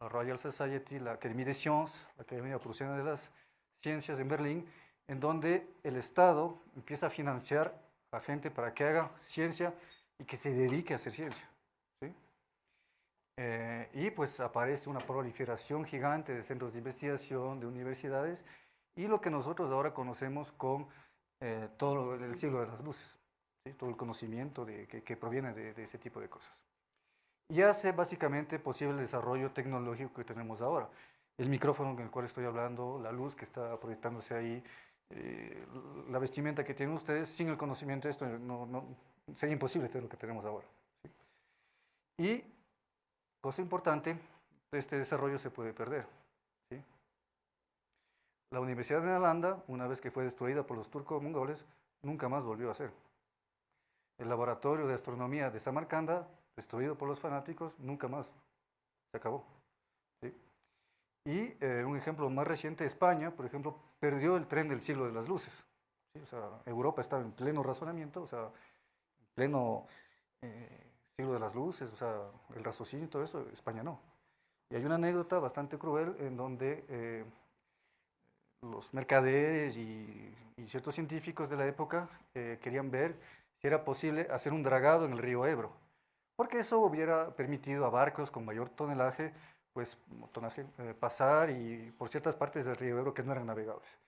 B: la Royal Society, la Académie des Sciences, la Academia Prusiana de las Ciencias en Berlín, en donde el Estado empieza a financiar a gente para que haga ciencia y que se dedique a hacer ciencia. Eh, y pues aparece una proliferación gigante de centros de investigación, de universidades, y lo que nosotros ahora conocemos con eh, todo el siglo de las luces, todo el conocimiento de, que, proviene de ese tipo de cosas y hace básicamente posible el desarrollo tecnológico que tenemos ahora. El micrófono con el cual estoy hablando, la luz que está proyectándose ahí, eh, la vestimenta que tienen ustedes, sin el conocimiento de esto no, no, sería imposible tener lo que tenemos ahora. Y, cosa importante, este desarrollo se puede perder. La Universidad de Nalanda, una vez que fue destruida por los turcos mongoles, nunca más volvió a ser. El laboratorio de astronomía de Samarcanda destruido por los fanáticos, nunca más se acabó. Y eh, un ejemplo más reciente, España, por ejemplo, perdió el tren del siglo de las luces. O sea, Europa estaba en pleno razonamiento, o sea, en pleno eh, siglo de las luces, o sea, el raciocinio y todo eso, España no. Y hay una anécdota bastante cruel en donde eh, los mercaderes y, ciertos científicos de la época querían ver si era posible hacer un dragado en el río Ebro porque eso hubiera permitido a barcos con mayor tonelaje, pues, tonaje, eh, pasar y por ciertas partes del río Ebro que no eran navegables.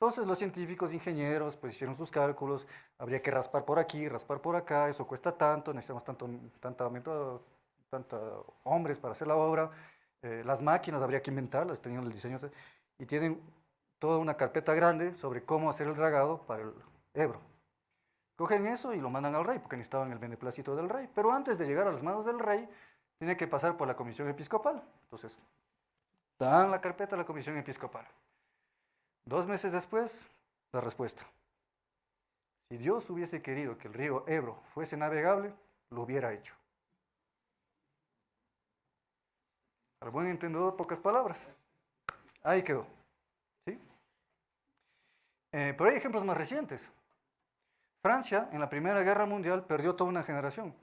B: Entonces los científicos, ingenieros, pues hicieron sus cálculos, habría que raspar por aquí, raspar por acá, eso cuesta tanto, necesitamos tanto, tanta, tanta hombres para hacer la obra, eh, las máquinas habría que inventarlas, tenían el diseño, y tienen toda una carpeta grande sobre cómo hacer el dragado para el Ebro. Cogen eso y lo mandan al rey, porque necesitaban el beneplácito del rey. Pero antes de llegar a las manos del rey, tiene que pasar por la comisión episcopal. Entonces, dan la carpeta a la comisión episcopal. Dos meses después, la respuesta. Si Dios hubiese querido que el río Ebro fuese navegable, lo hubiera hecho. Al buen entendedor, pocas palabras. Ahí quedó. ¿Sí? Eh, pero hay ejemplos más recientes. Francia, en la Primera Guerra Mundial, perdió toda una generación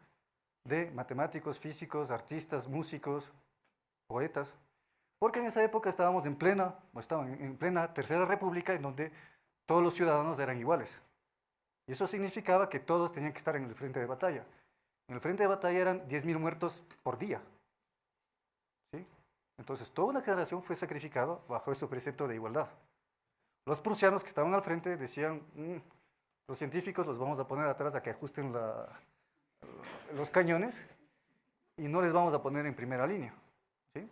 B: de matemáticos, físicos, artistas, músicos, poetas, Porque en esa época estábamos en plena, estaban en plena Tercera República, en donde todos los ciudadanos eran iguales. Y eso significaba que todos tenían que estar en el frente de batalla. En el frente de batalla eran 10.000 muertos por día. ¿sí? Entonces, toda una generación fue sacrificada bajo ese precepto de igualdad. Los prusianos que estaban al frente decían, mm, los científicos los vamos a poner atrás a que ajusten los cañones y no les vamos a poner en primera línea. ¿sí?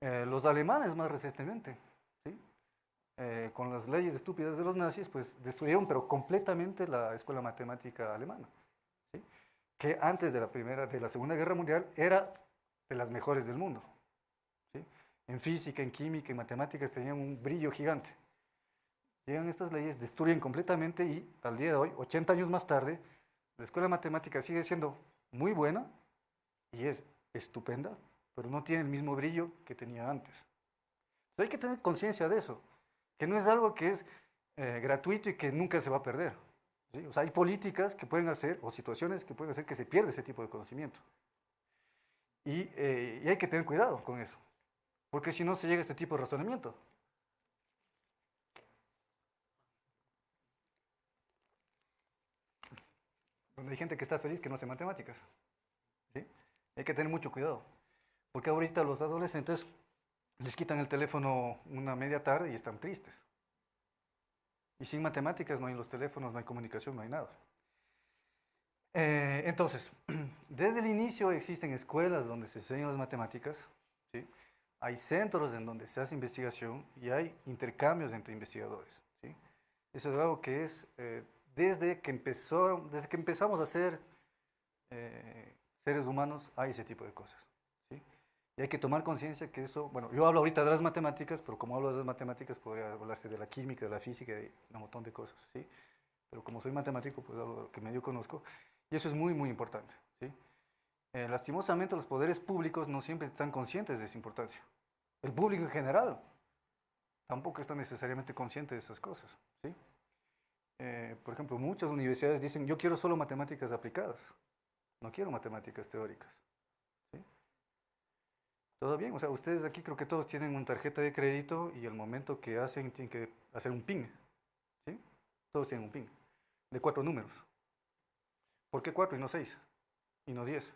B: Eh, los alemanes más recientemente. Eh, con las leyes estúpidas de los nazis, pues destruyeron pero completamente la escuela matemática alemana, que antes de la, primera, de la Segunda Guerra Mundial era de las mejores del mundo. ¿sí? En física, en química, en matemáticas tenían un brillo gigante. Llegan estas leyes, destruyen completamente y al día de hoy, 80 años más tarde, la escuela matemática sigue siendo muy buena y es estupenda, pero no tiene el mismo brillo que tenía antes. Hay que tener conciencia de eso, que no es algo que es eh, gratuito y que nunca se va a perder. O sea, hay políticas que pueden hacer, o situaciones que pueden hacer que se pierda ese tipo de conocimiento. Y, eh, hay que tener cuidado con eso, porque si no se llega a este tipo de razonamiento. donde hay gente que está feliz que no hace matemáticas. Hay que tener mucho cuidado, porque ahorita los adolescentes les quitan el teléfono una media tarde y están tristes. Y sin matemáticas no hay los teléfonos, no hay comunicación, no hay nada. Eh, entonces, desde el inicio existen escuelas donde se enseñan las matemáticas, ¿sí? hay centros en donde se hace investigación y hay intercambios entre investigadores. ¿sí? Eso es algo que es eh, desde que, empezó, desde que empezamos a ser eh, seres humanos hay ese tipo de cosas. Y hay que tomar conciencia que eso, bueno, yo hablo ahorita de las matemáticas, pero como hablo de las matemáticas podría hablarse de la química, de la física, de un montón de cosas. ¿sí? Pero como soy matemático, pues hablo de lo que medio conozco. Y eso es muy, muy importante. ¿sí? Eh, lastimosamente los poderes públicos no siempre están conscientes de esa importancia. El público en general tampoco está necesariamente consciente de esas cosas. ¿sí? Eh, por ejemplo, muchas universidades dicen, yo quiero solo matemáticas aplicadas, no quiero matemáticas teóricas. Todo bien, o sea, ustedes aquí creo que todos tienen una tarjeta de crédito y el momento que hacen, tienen que hacer un PIN. ¿sí? Todos tienen un PIN, de cuatro números. ¿Por qué cuatro y no seis? Y no diez.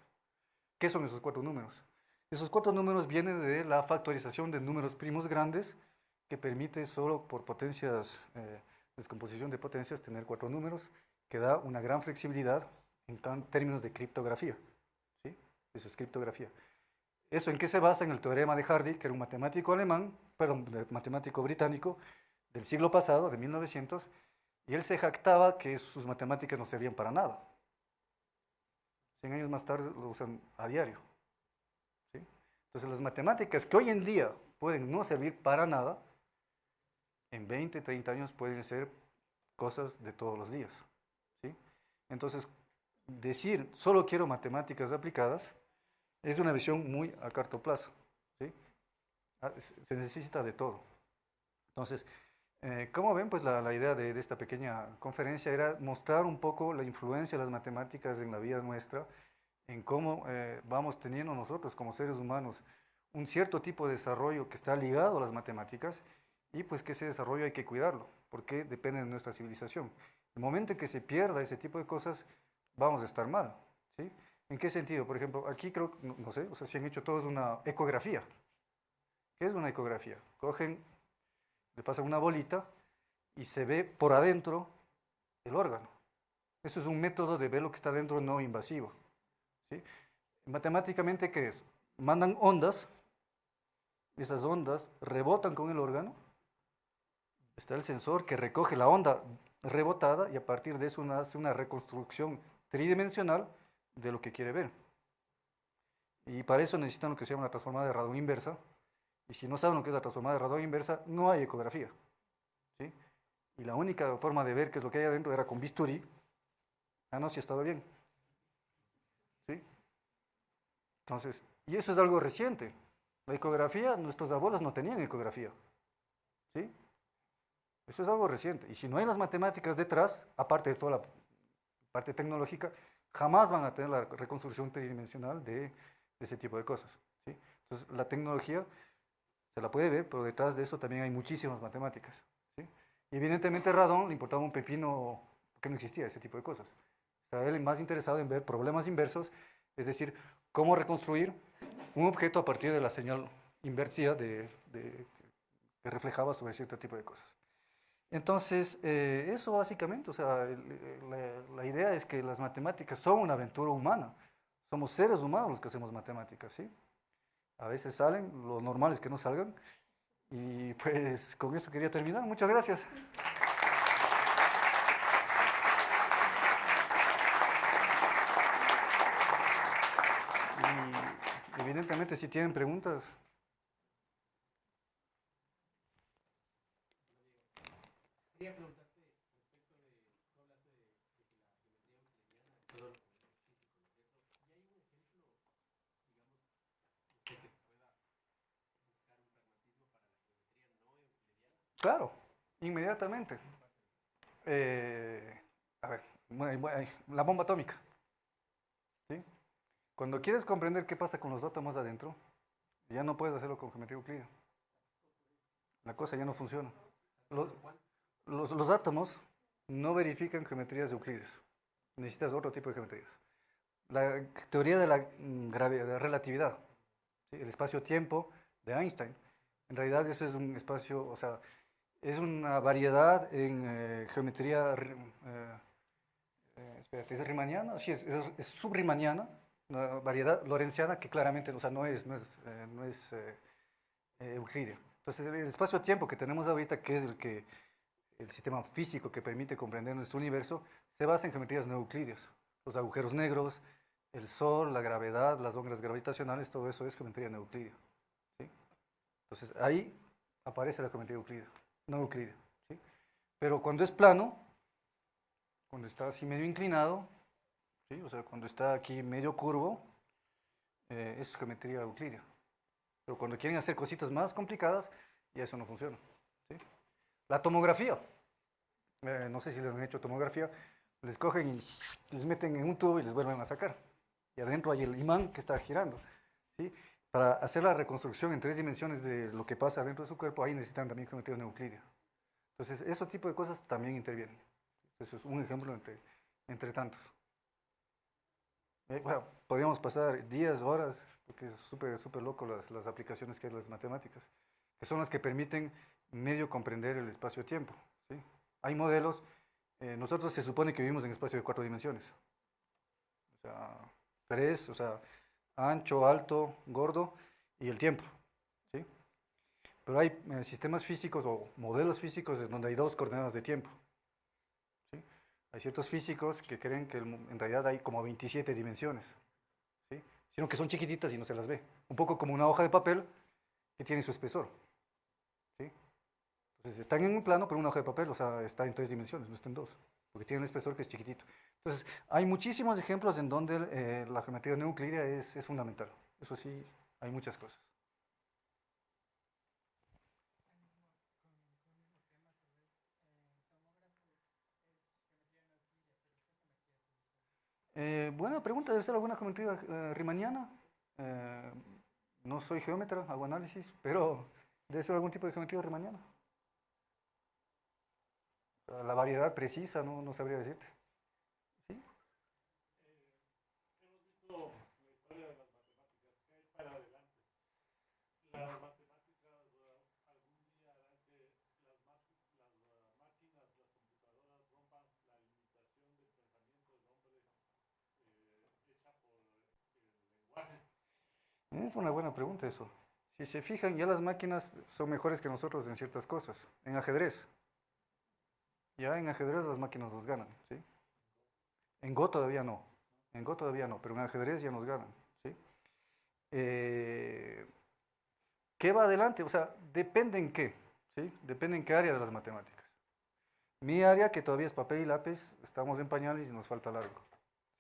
B: ¿Qué son esos cuatro números? Esos cuatro números vienen de la factorización de números primos grandes que permite solo por potencias eh, descomposición de potencias tener cuatro números que da una gran flexibilidad en términos de criptografía. ¿sí? Eso es criptografía. ¿Eso en qué se basa? En el teorema de Hardy, que era un matemático alemán, perdón, matemático británico del siglo pasado, de 1900, y él se jactaba que sus matemáticas no servían para nada. Cien años más tarde lo usan a diario. ¿sí? Entonces las matemáticas que hoy en día pueden no servir para nada, en 20, 30 años pueden ser cosas de todos los días. ¿sí? Entonces, decir solo quiero matemáticas aplicadas es una visión muy a corto plazo. ¿sí? Ah, se necesita de todo. Entonces, eh, como ven, pues la, idea de, esta pequeña conferencia era mostrar un poco la influencia de las matemáticas en la vida nuestra, en cómo eh, vamos teniendo nosotros como seres humanos un cierto tipo de desarrollo que está ligado a las matemáticas y pues que ese desarrollo hay que cuidarlo, porque depende de nuestra civilización. El momento en que se pierda ese tipo de cosas, vamos a estar mal. ¿sí? ¿En qué sentido? Por ejemplo, aquí creo, no, sé, o sea, si han hecho todos una ecografía. ¿Qué es una ecografía? Cogen, le pasan una bolita y se ve por adentro el órgano. Eso es un método de ver lo que está dentro no invasivo. ¿sí? Matemáticamente, ¿qué es? Mandan ondas, esas ondas rebotan con el órgano está el sensor que recoge la onda rebotada y a partir de eso hace una reconstrucción tridimensional de lo que quiere ver. Y para eso necesitan lo que se llama la transformada de radón inversa. Y si no saben lo que es la transformada de radón inversa, no hay ecografía. ¿sí? Y la única forma de ver qué es lo que hay adentro era con bisturí. Ah, no, si ha estado bien. ¿Sí? Entonces, y eso es algo reciente. La ecografía, nuestros abuelos no tenían ecografía. ¿Sí? Eso es algo reciente. Y si no hay las matemáticas detrás, aparte de toda la parte tecnológica, jamás van a tener la reconstrucción tridimensional de, ese tipo de cosas. ¿sí? Entonces, la tecnología se la puede ver, pero detrás de eso también hay muchísimas matemáticas. ¿sí? Y evidentemente a Radon le importaba un pepino porque no existía ese tipo de cosas. Estaba él más interesado en ver problemas inversos, es decir, cómo reconstruir un objeto a partir de la señal invertida de, que reflejaba sobre cierto tipo de cosas. Entonces, eh, eso básicamente, o sea, la, idea es que las matemáticas son una aventura humana. Somos seres humanos los que hacemos matemáticas, ¿sí? A veces salen, lo normal es que no salgan. Y pues con eso quería terminar. Muchas gracias. Y evidentemente si tienen preguntas, Claro, inmediatamente. Eh, a ver, la bomba atómica. ¿sí? Cuando quieres comprender qué pasa con los átomos adentro, ya no puedes hacerlo con geometría euclídea. La cosa ya no funciona. Los, los, átomos no verifican geometrías de Euclides. Necesitas otro tipo de geometrías. La teoría de la, mm, de relatividad, el espacio-tiempo de Einstein, en realidad eso es un espacio, o sea, es una variedad en eh, geometría, eh, eh, espérate, ¿es riemanniana? Sí, es, es, subriemanniana, una variedad lorenciana que claramente, o sea, no es, no es, no es euclidea. Entonces, el espacio-tiempo que tenemos ahorita, que es el que el sistema físico que permite comprender nuestro universo, se basa en geometrías no euclídeas. Los agujeros negros, el Sol, la gravedad, las ondas gravitacionales, todo eso es geometría no euclídea. Entonces, ahí aparece la geometría euclídea no euclidea. ¿sí? Pero cuando es plano, cuando está así medio inclinado, ¿sí? o sea, cuando está aquí medio curvo, eh, es geometría euclidea. Pero cuando quieren hacer cositas más complicadas, ya eso no funciona. ¿sí? La tomografía. Eh, no sé si les han hecho tomografía. Les cogen y les meten en un tubo y les vuelven a sacar. Y adentro hay el imán que está girando. ¿sí? Para hacer la reconstrucción en tres dimensiones de lo que pasa dentro de su cuerpo, ahí necesitan también geometría euclídea. Entonces, ese tipo de cosas también intervienen. Eso es un ejemplo entre, entre tantos. Eh, bueno, podríamos pasar días, horas, porque es súper súper loco las, las aplicaciones que hay las matemáticas, que son las que permiten medio comprender el espacio-tiempo. ¿sí? Hay modelos, eh, nosotros se supone que vivimos en espacio de cuatro dimensiones. O sea, tres, o sea, ancho, alto, gordo y el tiempo. Pero hay eh, sistemas físicos o modelos físicos donde hay dos coordenadas de tiempo. Hay ciertos físicos que creen que en realidad hay como 27 dimensiones, ¿sí? sino que son chiquititas y no se las ve. Un poco como una hoja de papel que tiene su espesor. Entonces están en un plano, pero una hoja de papel, o sea, está en tres dimensiones, no está en dos, porque tiene un espesor que es chiquitito. Entonces, hay muchísimos ejemplos en donde eh, la geometría no es fundamental. Eso sí, hay muchas cosas. Eh, buena pregunta, debe ser alguna geometría eh, riemanniana. Eh, no soy geómetra, hago análisis, pero debe ser algún tipo de geometría riemanniana. La variedad precisa, no, no sabría decirte. Es una buena pregunta eso. Si se fijan, ya las máquinas son mejores que nosotros en ciertas cosas. En ajedrez. Ya en ajedrez las máquinas nos ganan, ¿sí? En Go todavía no. En Go todavía no, pero en ajedrez ya nos ganan, ¿sí? Eh, ¿Qué va adelante? O sea, depende en qué, ¿sí? Depende en qué área de las matemáticas. Mi área, que todavía es papel y lápiz, estamos en pañales y nos falta largo,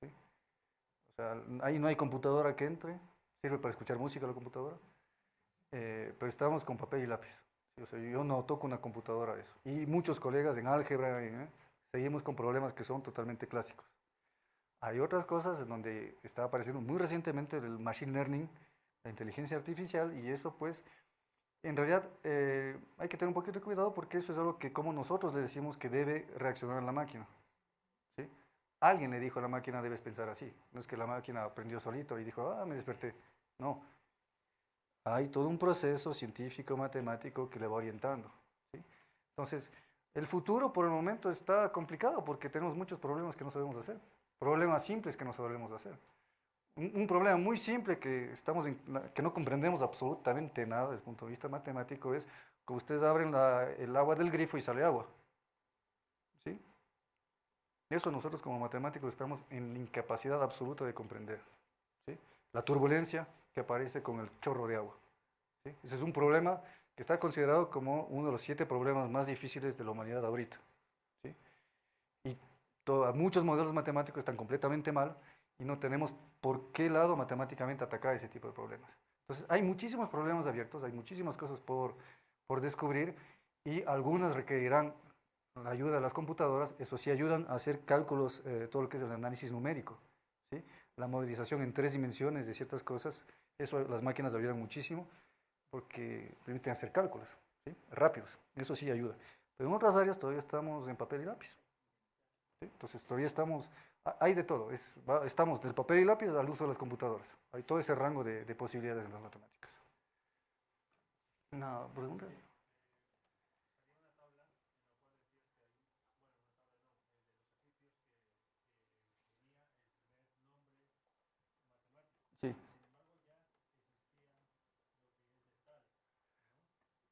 B: ¿sí? O sea, ahí no hay computadora que entre, sirve para escuchar música la computadora, eh, pero estamos con papel y lápiz. yo no toco una computadora eso. Y muchos colegas en álgebra eh, seguimos con problemas que son totalmente clásicos. Hay otras cosas en donde está apareciendo muy recientemente el machine learning, la inteligencia artificial, y eso pues en realidad eh, hay que tener un poquito de cuidado porque eso es algo que como nosotros le decimos que debe reaccionar la máquina. ¿sí? Alguien le dijo a la máquina debes pensar así. No es que la máquina aprendió solito y dijo, ah, me desperté. No. Hay todo un proceso científico, matemático que le va orientando. ¿sí? Entonces, el futuro por el momento está complicado porque tenemos muchos problemas que no sabemos hacer. Problemas simples que no sabemos hacer. Un, problema muy simple que, estamos que no comprendemos absolutamente nada desde el punto de vista matemático es que ustedes abren el agua del grifo y sale agua. ¿Sí? Eso nosotros como matemáticos estamos en la incapacidad absoluta de comprender. La turbulencia que aparece con el chorro de agua. ¿sí? Ese es un problema que está considerado como uno de los siete problemas más difíciles de la humanidad ahorita. Y muchos modelos matemáticos están completamente mal y no tenemos por qué lado matemáticamente atacar ese tipo de problemas. Entonces, hay muchísimos problemas abiertos, hay muchísimas cosas por, por descubrir y algunas requerirán la ayuda de las computadoras, eso sí ayudan a hacer cálculos, eh, todo lo que es el análisis numérico. La modelización en tres dimensiones de ciertas cosas, eso las máquinas ayudan muchísimo porque permiten hacer cálculos rápidos, eso sí ayuda. Pero en otras áreas todavía estamos en papel y lápiz. Entonces todavía estamos hay de todo, estamos del papel y lápiz al uso de las computadoras. Hay todo ese rango de, posibilidades en las matemáticas. ¿Una pregunta? Sí.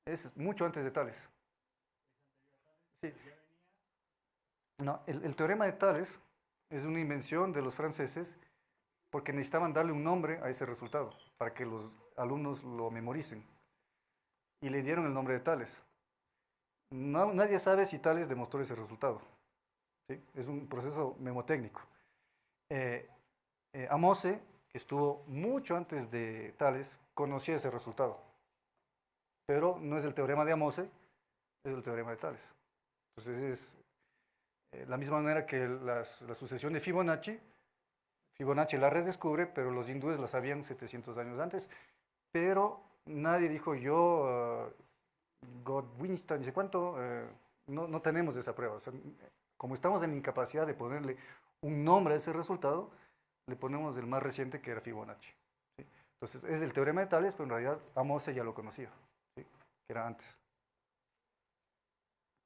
B: Es mucho antes de Tales. Sí. No, el teorema de Tales es una invención de los franceses porque necesitaban darle un nombre a ese resultado para que los alumnos lo memoricen. Y le dieron el nombre de Tales. nadie sabe si Tales demostró ese resultado. Es un proceso memotécnico. Eh, eh, Amose, que estuvo mucho antes de Tales, conocía ese resultado. Pero no es el teorema de Amose, es el teorema de Tales. Entonces es eh, la misma manera que la sucesión de Fibonacci, Fibonacci la redescubre, pero los hindúes la sabían 700 años antes, pero nadie dijo yo, uh, Godwinstein, dice cuánto, eh, no, no, tenemos esa prueba. como estamos en incapacidad de ponerle un nombre a ese resultado, le ponemos el más reciente que era Fibonacci. Entonces es el teorema de Tales, pero en realidad Amose ya lo conocía, que era antes.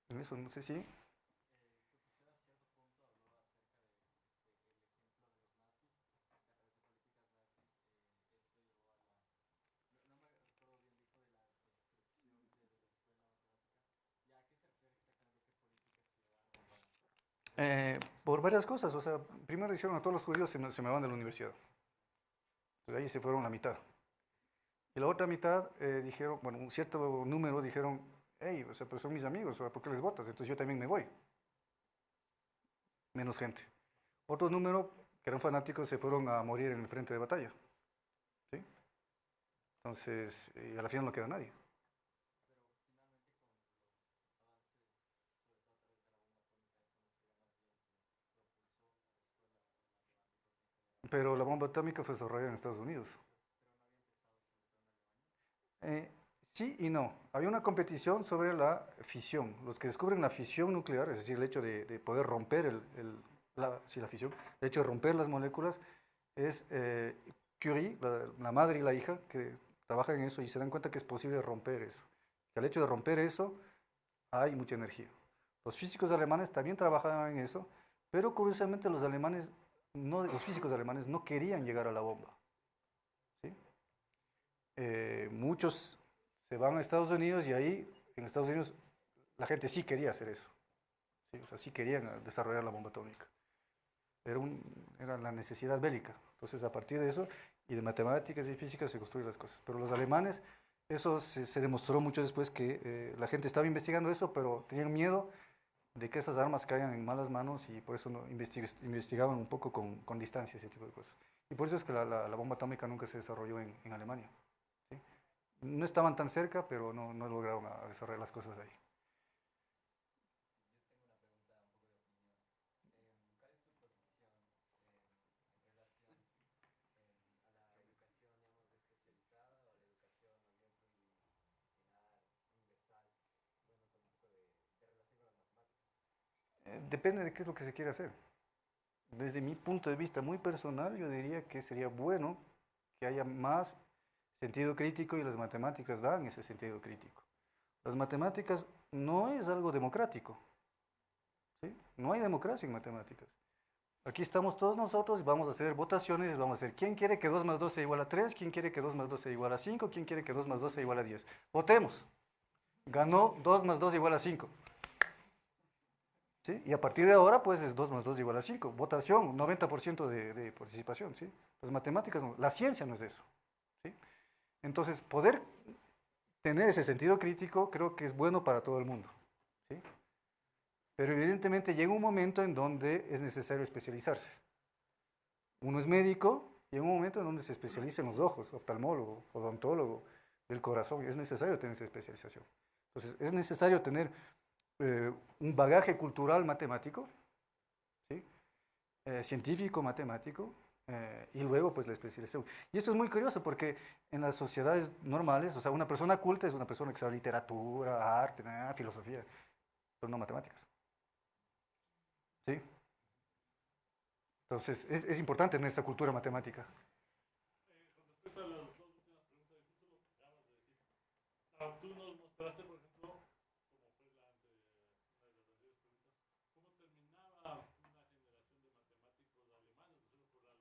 B: Eso no sé si... Eh, por varias cosas. O sea, primero dijeron a todos los judíos se me, se me van de la universidad. Entonces ahí se fueron la mitad. Y la otra mitad eh, dijeron, bueno, un cierto número dijeron, hey, o sea, pues son mis amigos, ¿por qué les votas? Entonces yo también me voy. Menos gente. Otro número, que eran fanáticos, se fueron a morir en el frente de batalla. ¿Sí? Entonces, a la final no queda nadie. pero la bomba atómica fue desarrollada en Estados Unidos. Eh, sí y no. Había una competición sobre la fisión. Los que descubren la fisión nuclear, es decir, el hecho de, poder romper el, la, la fisión, el hecho de romper las moléculas, es eh, Curie, la, madre y la hija, que trabajan en eso y se dan cuenta que es posible romper eso. Que al hecho de romper eso, hay mucha energía. Los físicos alemanes también trabajaban en eso, pero curiosamente los alemanes los físicos alemanes no querían llegar a la bomba. Eh, muchos se van a Estados Unidos y ahí en Estados Unidos la gente sí quería hacer eso. ¿sí? O sea, sí querían desarrollar la bomba atómica. Era, era la necesidad bélica. Entonces, a partir de eso, y de matemáticas y física se construyen las cosas. Pero los alemanes, eso se, demostró mucho después que eh, la gente estaba investigando eso, pero tenían miedo de que esas armas caigan en malas manos y por eso no investigaban un poco con, con, distancia ese tipo de cosas. Y por eso es que la, bomba atómica nunca se desarrolló en Alemania. No estaban tan cerca, pero no, no lograron desarrollar las cosas ahí. Eh, depende de qué es lo que se quiere hacer. Desde mi punto de vista muy personal, yo diría que sería bueno que haya más sentido crítico y las matemáticas dan ese sentido crítico. Las matemáticas no es algo democrático. ¿sí? No hay democracia en matemáticas. Aquí estamos todos nosotros y vamos a hacer votaciones, vamos a hacer quién quiere que 2 más 2 sea igual a 3, quién quiere que 2 más 2 sea igual a 5, quién quiere que 2 más 2 sea igual a 10. Votemos. Ganó 2 más 2 igual a 5. ¿Sí? Y a partir de ahora, pues es 2 más 2 igual a 5. Votación, 90% de, de, participación. ¿sí? Las matemáticas, no, la ciencia no es eso. Entonces, poder tener ese sentido crítico creo que es bueno para todo el mundo. ¿sí? Pero evidentemente llega un momento en donde es necesario especializarse. Uno es médico, llega un momento en donde se especializa en los ojos, oftalmólogo, odontólogo, del corazón, es necesario tener esa especialización. Entonces, es necesario tener eh, un bagaje cultural matemático, ¿sí? eh, científico matemático, eh, y luego pues la especialización. Y esto es muy curioso porque en las sociedades normales, o sea, una persona culta es una persona que sabe literatura, arte, filosofía, pero no matemáticas. ¿Sí? Entonces, es, es importante tener esa cultura matemática.
C: Con respecto a las dos últimas preguntas, justo lo que acabas de decir. Ah, tú nos mostraste, por ejemplo, como fue la ante, una de las anteriores preguntas, cómo terminaba una generación de matemáticos alemanes, solo por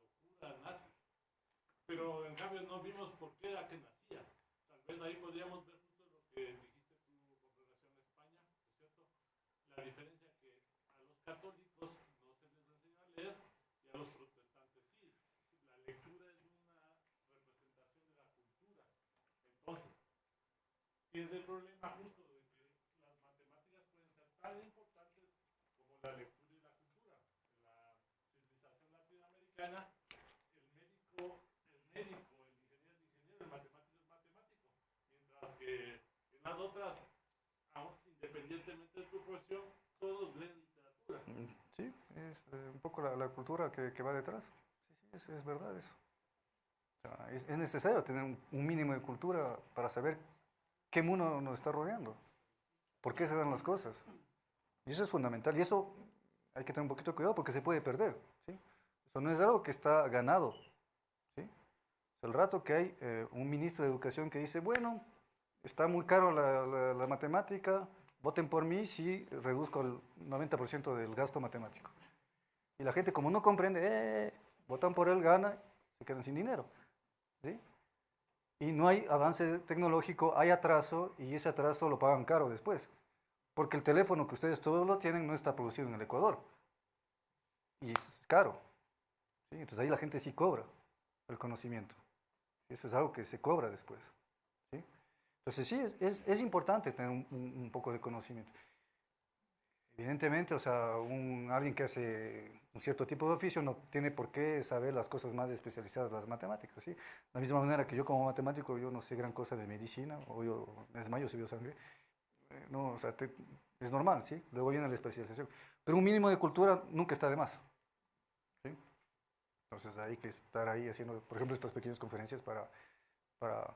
C: la locura nazi. Pero en cambio no vimos por qué era que nacía. Tal vez ahí podríamos ver justo lo que dijiste tú con relación a España, ¿no es cierto? La diferencia que a los católicos no se les enseña a leer y a los protestantes sí. La lectura es una representación de la cultura. Entonces, es el problema justo de que las matemáticas pueden ser tan importantes como la lectura y la cultura. La civilización latinoamericana, el médico es médico, el ingeniero es ingeniero, el matemático es matemático. Mientras que en las otras, aun independientemente de tu profesión, todos leen literatura.
B: Sí, es eh, un poco la, la cultura que, que, va detrás. Sí, sí, es, es verdad eso. O sea, es, es, necesario tener un, un, mínimo de cultura para saber qué mundo nos está rodeando, por qué se dan las cosas. Y eso es fundamental. Y eso hay que tener un poquito de cuidado porque se puede perder. ¿sí? Eso no es algo que está ganado. ¿sí? El rato que hay eh, un ministro de Educación que dice, bueno, está muy caro la, la, la matemática, voten por mí si reduzco el 90% del gasto matemático. Y la gente como no comprende, eh, votan por él, gana, se quedan sin dinero. Y no hay avance tecnológico, hay atraso y ese atraso lo pagan caro después. Porque el teléfono que ustedes todos lo tienen no está producido en el Ecuador. Y es caro. ¿sí? Entonces ahí la gente sí cobra el conocimiento. Eso es algo que se cobra después. Entonces sí, es, es, es importante tener un, un, poco de conocimiento. Evidentemente, o sea, un, alguien que hace un cierto tipo de oficio no tiene por qué saber las cosas más especializadas las matemáticas, ¿sí? De la misma manera que yo como matemático, yo no sé gran cosa de medicina, o yo, es más, yo sé biosangre, eh, no, o sea, te, es normal, ¿sí? Luego viene la especialización. Pero un mínimo de cultura nunca está de más, ¿sí? Entonces hay que estar ahí haciendo, por ejemplo, estas pequeñas conferencias para, para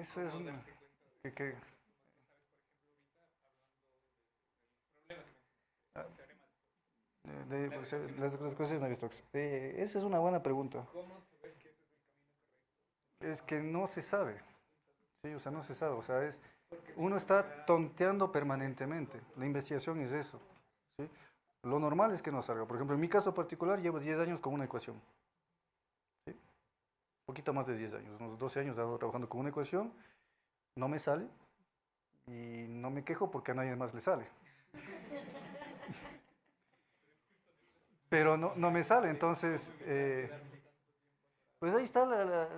B: eso es una... Que, que, de, pues, las, las cosas de Navier-Stokes. Eh, esa es una buena pregunta.
D: ¿Cómo que ese es el camino correcto?
B: Es que no se sabe. Sí, o sea, no se sabe. O sea, es, uno está tonteando permanentemente. La investigación es eso. ¿sí? Lo normal es que no salga. Por ejemplo, en mi caso particular, llevo 10 años con una ecuación. Poquito más de 10 años, unos 12 años trabajando con una ecuación. No me sale. Y no me quejo porque a nadie más le sale. Pero no, no me sale, entonces... Eh, Pues ahí está, la- la-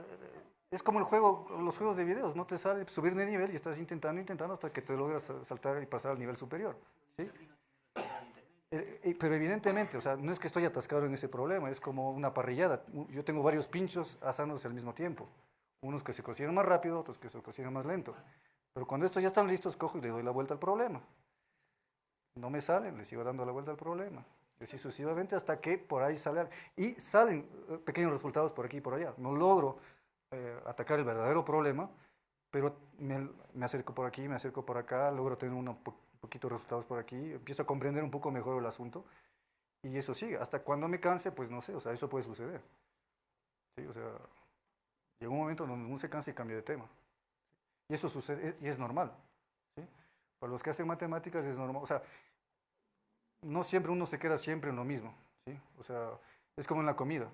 B: es como el juego, los juegos de videos, no te sale subir de nivel y estás intentando, intentando hasta que te logras sa- saltar y pasar al nivel superior. ¿sí? Eh, Pero evidentemente, o sea, no es que estoy atascado en ese problema, es como una parrillada. Yo tengo varios pinchos asándose al mismo tiempo. Unos que se cocinan más rápido, otros que se cocinan más lento. Pero cuando estos ya están listos, cojo y le doy la vuelta al problema. No me salen, le sigo dando la vuelta al problema. Y así sucesivamente hasta que por ahí sale. al- Y salen eh, pequeños resultados por aquí y por allá. No logro eh, atacar el verdadero problema, pero me, me acerco por aquí, me acerco por acá, logro tener po- poquitos resultados por aquí, empiezo a comprender un poco mejor el asunto y eso sigue. Hasta cuando me canse, pues no sé, o sea, eso puede suceder. Sí, o sea, llega un momento donde uno se cansa y cambia de tema. Y eso sucede, y es normal. ¿sí? Para los que hacen matemáticas es normal, o sea, no siempre uno se queda siempre en lo mismo. ¿sí? O sea, es como en la comida.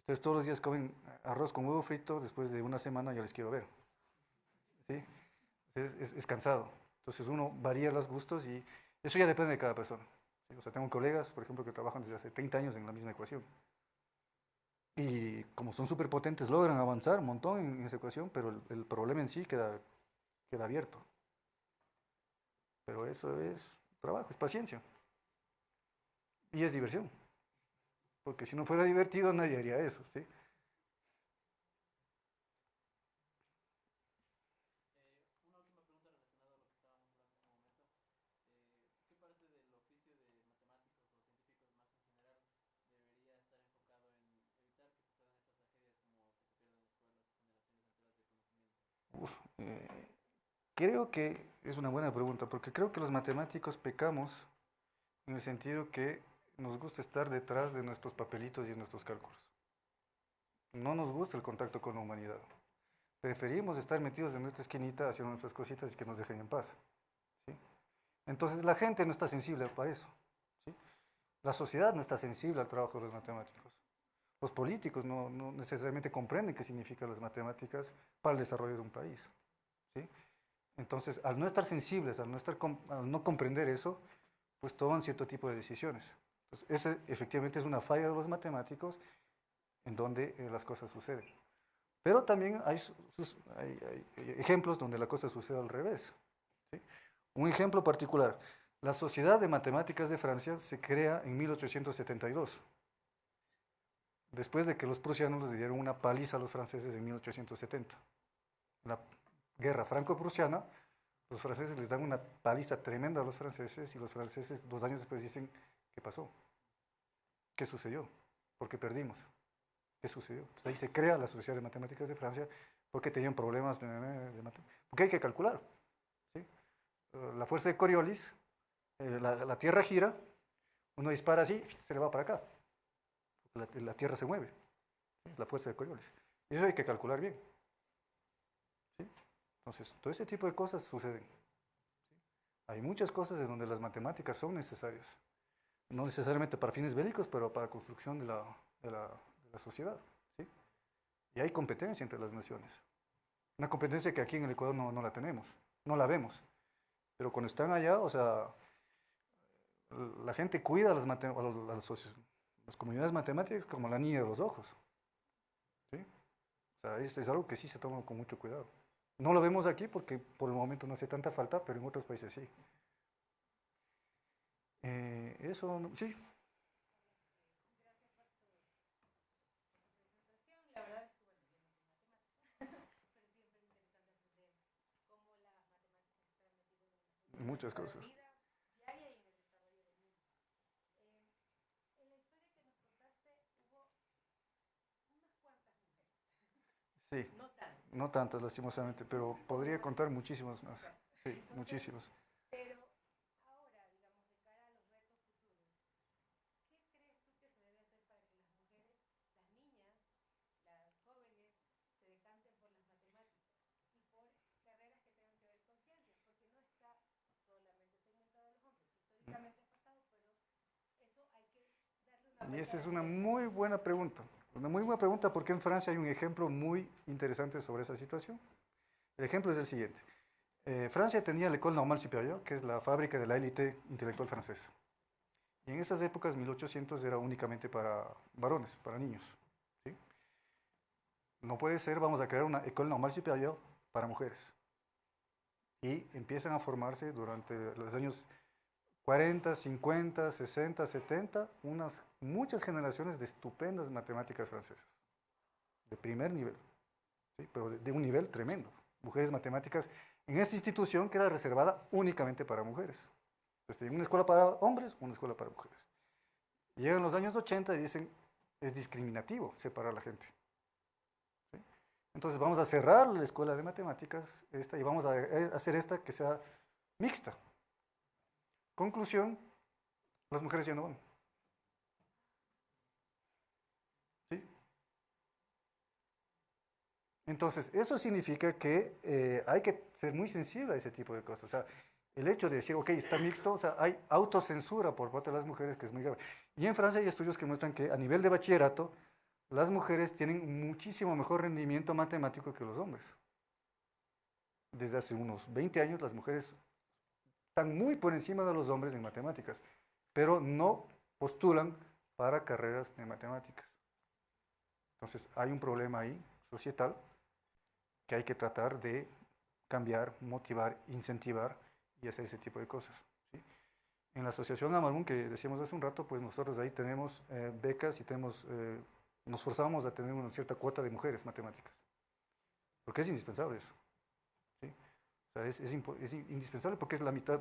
B: Ustedes todos los días comen arroz con huevo frito, después de una semana ya les quiero ver. ¿sí? Es cansado. Entonces uno varía los gustos y eso ya depende de cada persona. O sea, tengo colegas, por ejemplo, que trabajan desde hace 30 años en la misma ecuación. Y como son súper potentes, logran avanzar un montón en esa ecuación, pero el, el problema en sí queda, queda abierto. Pero eso es trabajo, es paciencia. Y es diversión. Porque si no fuera divertido, nadie haría eso, ¿sí?
E: Una última pregunta relacionada a lo que estábamos hablando hace un momento. Eh, ¿Qué parte del oficio de matemáticos o científicos más en general debería estar enfocado en evitar que sucedan estas tragedias como que se pierdan escuelas, generaciones enteras de conocimiento?
B: Uf, eh, creo que es una buena pregunta, porque creo que los matemáticos pecamos en el sentido que nos gusta estar detrás de nuestros papelitos y de nuestros cálculos. No nos gusta el contacto con la humanidad. Preferimos estar metidos en nuestra esquinita haciendo nuestras cositas y que nos dejen en paz. ¿sí? Entonces la gente no está sensible para eso. ¿sí? La sociedad no está sensible al trabajo de los matemáticos. Los políticos no, no necesariamente comprenden qué significan las matemáticas para el desarrollo de un país. Entonces, al no estar sensibles, al no, estar al no comprender eso, pues toman cierto tipo de decisiones. Entonces, ese efectivamente es una falla de los matemáticos en donde eh, las cosas suceden. Pero también hay, su- sus- hay- hay ejemplos donde la cosa sucede al revés. ¿sí? Un ejemplo particular, la Sociedad de Matemáticas de Francia se crea en 1872 después de que los prusianos les dieron una paliza a los franceses en 1870. La guerra franco-prusiana, los franceses les dan una paliza tremenda a los franceses y los franceses dos años después dicen, ¿qué pasó? ¿Qué sucedió? ¿Por qué perdimos? ¿Qué sucedió? Pues ahí se crea la Sociedad de Matemáticas de Francia porque tenían problemas de, de mate- Porque hay que calcular. Eh, La fuerza de Coriolis, eh, la, Tierra gira, uno dispara así, se le va para acá. La, Tierra se mueve. Es la fuerza de Coriolis. Eso hay que calcular bien. Entonces, todo ese tipo de cosas suceden. Hay muchas cosas en donde las matemáticas son necesarias. No necesariamente para fines bélicos, pero para construcción de la, de la, de la sociedad. Y hay competencia entre las naciones. Una competencia que aquí en el Ecuador no, no la tenemos, no la vemos. Pero cuando están allá, o sea, la gente cuida a las, las comunidades matemáticas como la niña de los ojos. O sea, es algo que sí se toma con mucho cuidado. No lo vemos aquí porque por el momento no hace tanta falta, pero en otros países sí. Eh, eso, no- sí. Muchas cosas.
F: Eh,
B: Sí,
F: no tantas,
B: lastimosamente, pero podría contar muchísimas más. Sí, muchísimas.
F: pero ahora, digamos, de cara a los retos futuros, ¿qué crees tú que se debe hacer para que las mujeres, las niñas, las jóvenes, se decanten por las matemáticas y por carreras que tengan que ver con ciencias? Porque no está solamente segmentada a los hombres. Históricamente ha pasado, pero eso hay que darle una
B: Y esa es una muy buena pregunta. Una muy buena pregunta porque en Francia hay un ejemplo muy interesante sobre esa situación. El ejemplo es el siguiente. Eh, Francia tenía l'École Normale Supérieure, que es la fábrica de la élite intelectual francesa. Y en esas épocas, 1800, era únicamente para varones, para niños. ¿sí? no puede ser, vamos a crear una École Normale Supérieure para mujeres. Y empiezan a formarse durante los años 40, 50, 60, 70, unas muchas generaciones de estupendas matemáticas francesas, de primer nivel, pero de, un nivel tremendo. Mujeres matemáticas en esta institución que era reservada únicamente para mujeres. Entonces, tienen una escuela para hombres, una escuela para mujeres. Llegan los años 80 y dicen, es discriminativo separar a la gente. Entonces vamos a cerrar la escuela de matemáticas esta, y vamos a eh, hacer esta que sea mixta. Conclusión, las mujeres ya no van. ¿Sí? Entonces, eso significa que eh, hay que ser muy sensible a ese tipo de cosas. O sea, el hecho de decir, ok, está mixto, o sea, hay autocensura por parte de las mujeres que es muy grave. Y en Francia hay estudios que muestran que a nivel de bachillerato, las mujeres tienen muchísimo mejor rendimiento matemático que los hombres. Desde hace unos 20 años las mujeres están muy por encima de los hombres en matemáticas, pero no postulan para carreras de matemáticas. Entonces hay un problema ahí societal que hay que tratar de cambiar, motivar, incentivar y hacer ese tipo de cosas. ¿sí? En la Asociación Amalgún, que decíamos hace un rato, pues nosotros ahí tenemos eh, becas y tenemos, eh, nos forzamos a tener una cierta cuota de mujeres matemáticas, porque es indispensable eso. O sea, es, es, es, indispensable porque es la mitad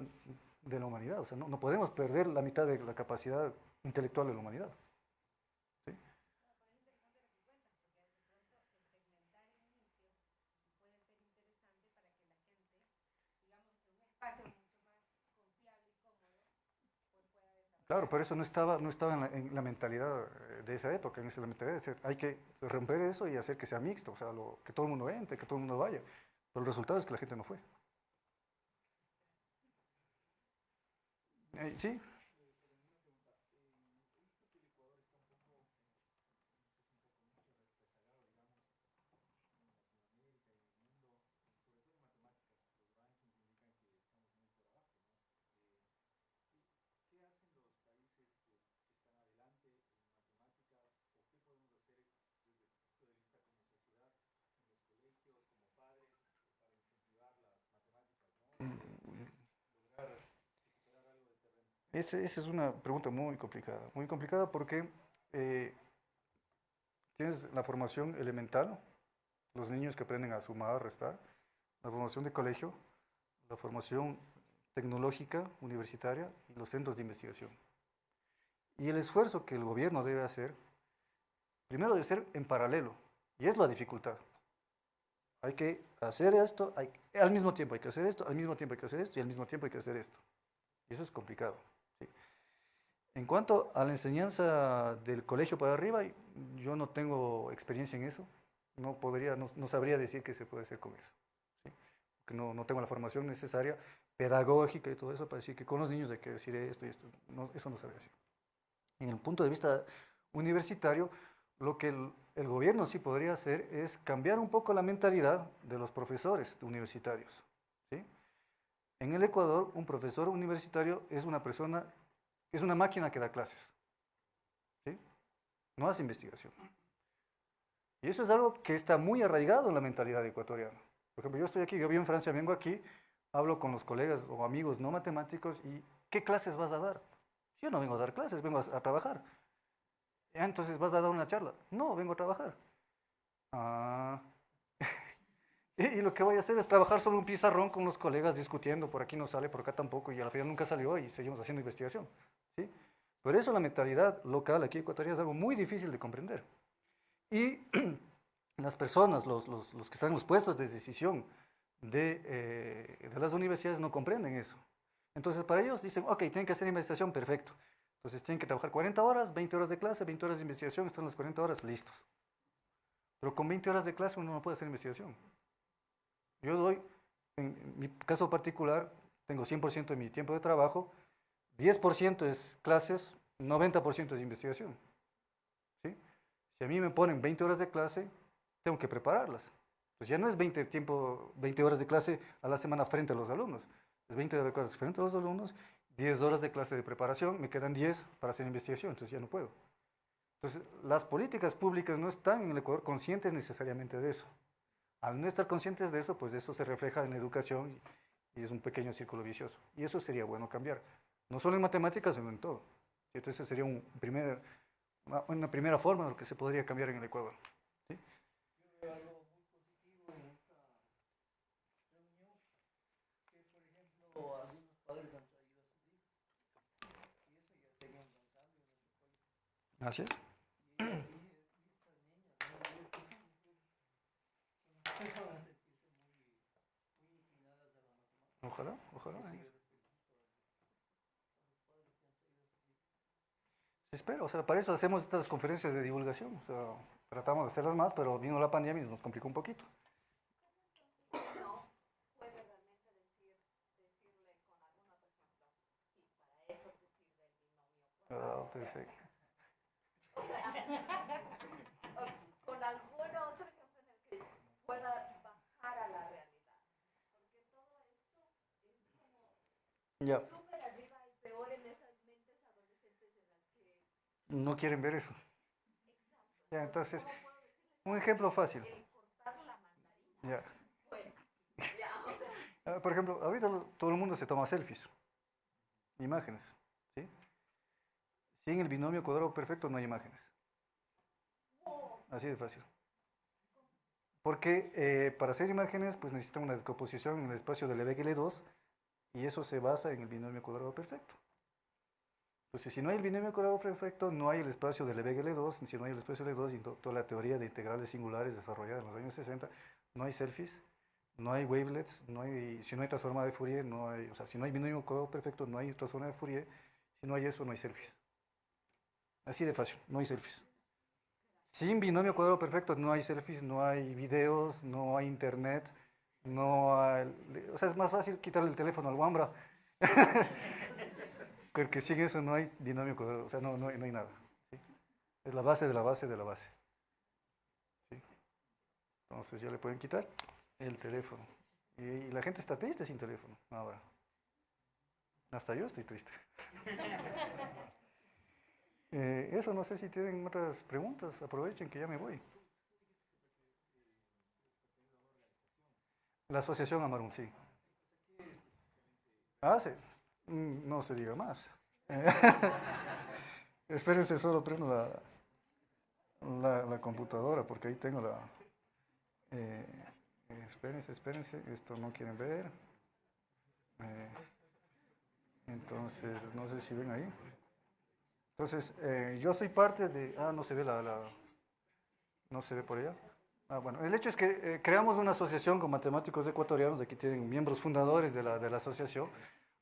B: de la humanidad, o sea, no, no podemos perder la mitad de la capacidad intelectual de la humanidad. Claro, pero eso no estaba, no estaba en, la, en la mentalidad eh, de esa época, en esa mentalidad de decir, hay que romper eso y hacer que sea mixto, o sea, lo, que todo el mundo entre, que todo el mundo vaya. Pero el resultado es que la gente no fue. Eh, Esa es una pregunta muy complicada, muy complicada porque eh, tienes la formación elemental, los niños que aprenden a sumar, a restar, la formación de colegio, la formación tecnológica, universitaria y los centros de investigación. Y el esfuerzo que el gobierno debe hacer, primero debe ser en paralelo, y es la dificultad. Hay que hacer esto, al mismo tiempo hay que hacer esto, al mismo tiempo hay que hacer esto, y al mismo tiempo hay que hacer esto. Eso es complicado. En cuanto a la enseñanza del colegio para arriba, yo no tengo experiencia en eso, no, podría, no, no sabría decir qué se puede hacer con eso, ¿sí? porque no, no, tengo la formación necesaria, pedagógica y todo eso, para decir que con los niños hay que decir esto y esto, no, eso no sabría decir. En el punto de vista universitario, lo que el, el gobierno sí podría hacer es cambiar un poco la mentalidad de los profesores universitarios. ¿sí? En el Ecuador, un profesor universitario es una persona es una máquina que da clases. No hace investigación. Y eso es algo que está muy arraigado en la mentalidad ecuatoriana. Por ejemplo, yo estoy aquí, yo vivo en Francia, vengo aquí, hablo con los colegas o amigos no matemáticos y ¿qué clases vas a dar? Yo no vengo a dar clases, vengo a, trabajar. ¿Ya, entonces vas a dar una charla. No, vengo a trabajar. Ah. y, y, lo que voy a hacer es trabajar sobre un pizarrón con los colegas discutiendo, por aquí no sale, por acá tampoco, y al final nunca salió y seguimos haciendo investigación. Por eso la mentalidad local aquí ecuatoriana es algo muy difícil de comprender. Y las personas, los, los, los, que están en los puestos de decisión de, eh, de, las universidades no comprenden eso. Entonces para ellos dicen, ok, tienen que hacer investigación, perfecto. Entonces tienen que trabajar 40 horas, 20 horas de clase, 20 horas de investigación, están las 40 horas listos. Pero con 20 horas de clase uno no puede hacer investigación. Yo doy, en mi caso particular, tengo 100% de mi tiempo de trabajo, 10% es clases, 90% es investigación. ¿sí? Si a mí me ponen 20 horas de clase, tengo que prepararlas. Pues ya no es 20, tiempo, 20 horas de clase a la semana frente a los alumnos. Es 20 horas de clase frente a los alumnos, 10 horas de clase de preparación, me quedan 10 para hacer investigación, entonces ya no puedo. Entonces, las políticas públicas no están en el Ecuador conscientes necesariamente de eso. Al no estar conscientes de eso, pues eso se refleja en la educación y es un pequeño círculo vicioso. Y eso sería bueno cambiar, no solo en matemáticas, sino en todo. Y Entonces, sería un primer, una, una primera forma de lo que se podría cambiar en el Ecuador. ¿sí? Así es.
G: Y,
B: Espero, o sea, para eso hacemos estas conferencias de divulgación. O sea, tratamos de hacerlas más, pero vino la pandemia y nos complicó un poquito. perfecto.
F: O sea, con algún otro ejemplo en el que pueda bajar a la realidad. Porque todo esto es como
B: Ya,
F: súper arriba y peor en esas mentes adolescentes en las que...
B: no quieren ver eso. Ya, entonces,
F: ¿cómo puedo decirles
B: un ejemplo fácil. Ya. Ah, Por ejemplo, ahorita todo el mundo se toma selfies, imágenes, ¿sí? Sin el binomio cuadrado perfecto no hay imágenes. Así de fácil. Porque eh, para hacer imágenes, pues necesitan una descomposición en el espacio del Lebesgue-L2 y eso se basa en el binomio cuadrado perfecto. Entonces, si no hay el binomio perfecto, no hay el espacio del Lebesgue-L2, si no hay el espacio L2 y to- toda la teoría de integrales singulares desarrollada en los años 60, no hay selfies, no hay wavelets, no hay, si no hay transformada de Fourier, no hay, o sea, si no hay binomio perfecto, no hay transformada de Fourier, si no hay eso, no hay selfies. Así de fácil, no hay selfies. Sin binomio cuadrado perfecto no hay selfies, no hay videos, no hay internet, no hay, o sea, es más fácil quitarle el teléfono al Wambra. Porque sin eso no hay cuadrado, o sea, no, no, hay, no hay nada. Es la base de la base de la base. Entonces ya le pueden quitar el teléfono. Y, la gente está triste sin teléfono ahora. Hasta yo estoy triste. Eh, eso no sé si tienen otras preguntas. Aprovechen que ya me voy. La asociación Amarun, sí. Ah, sí. No se diga más. Espérense, solo prendo la, la, computadora porque ahí tengo la... eh, espérense, espérense, esto no quieren ver. Eh, entonces, no sé si ven ahí. Entonces, eh, yo soy parte de... Ah, no se ve la... no se ve por allá. Ah, bueno, el hecho es que creamos una asociación con matemáticos ecuatorianos, aquí tienen miembros fundadores de la, de la asociación,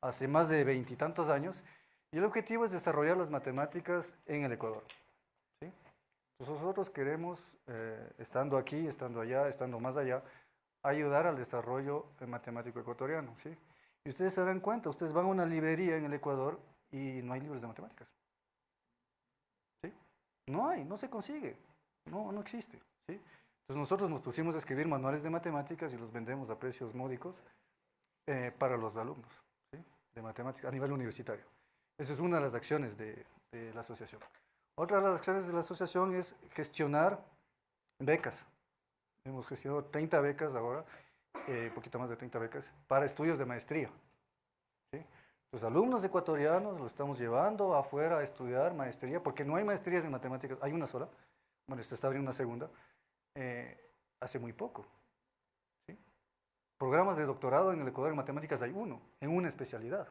B: hace más de veintitantos años, y el objetivo es desarrollar las matemáticas en el Ecuador. ¿sí? Nosotros queremos, eh, estando aquí, estando allá, estando más allá, ayudar al desarrollo matemático ecuatoriano. ¿sí? Y ustedes se dan cuenta, ustedes van a una librería en el Ecuador y no hay libros de matemáticas. ¿sí? No hay, no se consigue, no, no existe. ¿sí? Entonces nosotros nos pusimos a escribir manuales de matemáticas y los vendemos a precios módicos eh, para los alumnos. De matemáticas a nivel universitario. Esa es una de las acciones de, de la asociación. Otra de las acciones de la asociación es gestionar becas. Hemos gestionado 30 becas ahora, eh, poquito más de 30 becas, para estudios de maestría. Los alumnos ecuatorianos lo estamos llevando afuera a estudiar maestría, porque no hay maestrías en matemáticas, hay una sola, bueno, se está abriendo una segunda, eh, hace muy poco. Programas de doctorado en el Ecuador en matemáticas hay uno, en una especialidad,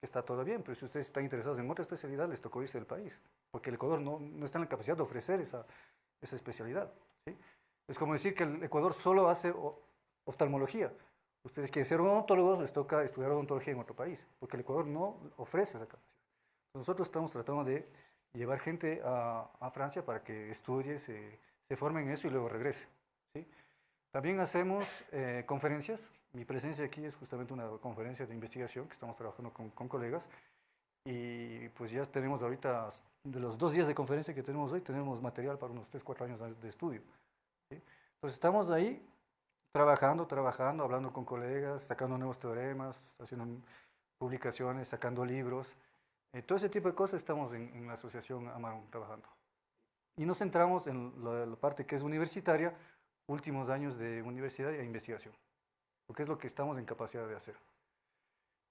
B: está todo bien, pero si ustedes están interesados en otra especialidad, les tocó irse del país, porque el Ecuador no, no está en la capacidad de ofrecer esa, esa especialidad. ¿sí? Es como decir que el Ecuador solo hace oftalmología. Ustedes quieren ser odontólogos, les toca estudiar odontología en otro país, porque el Ecuador no ofrece esa capacidad. Nosotros estamos tratando de llevar gente a, a Francia para que estudie, se, se forme en eso y luego regrese. ¿sí? También hacemos eh, conferencias. Mi presencia aquí es justamente una conferencia de investigación que estamos trabajando con, con colegas. Y pues ya tenemos ahorita, de los dos días de conferencia que tenemos hoy, tenemos material para unos 3, 4 años de- estudio. ¿sí? Entonces estamos ahí trabajando, trabajando, hablando con colegas, sacando nuevos teoremas, haciendo publicaciones, sacando libros. Eh, todo ese tipo de cosas estamos en, en la asociación Amaron trabajando. Y nos centramos en la, la parte que es universitaria, últimos años de universidad e investigación, porque es lo que estamos en capacidad de hacer.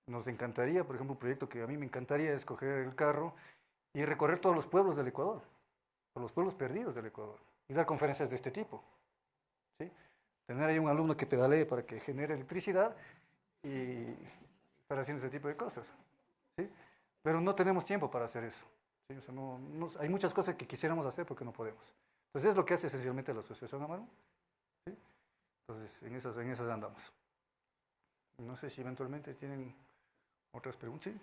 B: Nos encantaría, por ejemplo, un proyecto que a mí me encantaría es coger el carro y recorrer todos los pueblos del Ecuador, todos los pueblos perdidos del Ecuador, y dar conferencias de este tipo. ¿sí? Tener ahí un alumno que pedalee para que genere electricidad y estar haciendo ese tipo de cosas. ¿sí? Pero no tenemos tiempo para hacer eso. ¿sí? O sea, no- no- hay muchas cosas que quisiéramos hacer porque no podemos. Entonces es lo que hace esencialmente la Asociación Amaro. Entonces en esas, en esas andamos. No sé si eventualmente tienen otras preguntas. ¿Sí?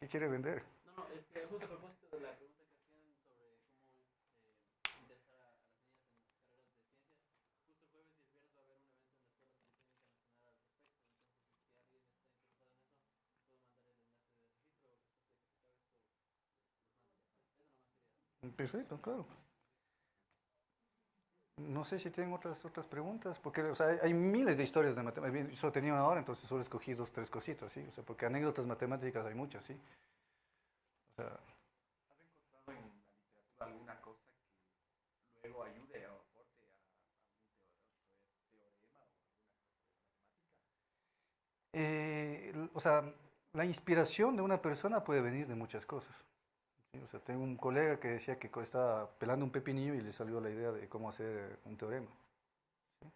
B: ¿Qué quiere vender?
E: No, no, es que justo a propósito de la pregunta que hacían sobre cómo eh, interesar a, a las niñas en carreras de ciencias, justo el jueves y el viernes va a haber un evento en la Escuela Politécnica Nacional al respecto. Entonces, si alguien está interesado en eso, puedo mandar el enlace de registro después de que se acabe esto. mando. Eso nomás quería.
B: Perfecto, claro. No sé si tienen otras, otras preguntas, porque o sea, hay, miles de historias de matemáticas. Yo solo tenía una hora, entonces solo escogí dos, tres cositas, ¿sí? O sea, porque anécdotas matemáticas hay muchas, ¿sí? O sea,
H: ¿Has encontrado en la literatura alguna cosa que luego ayude o aporte a teo- teorema o alguna cosa de matemática?
B: eh, o sea, la inspiración de una persona puede venir de muchas cosas. O sea, tengo un colega que decía que estaba pelando un pepinillo y le salió la idea de cómo hacer un teorema. ¿sí?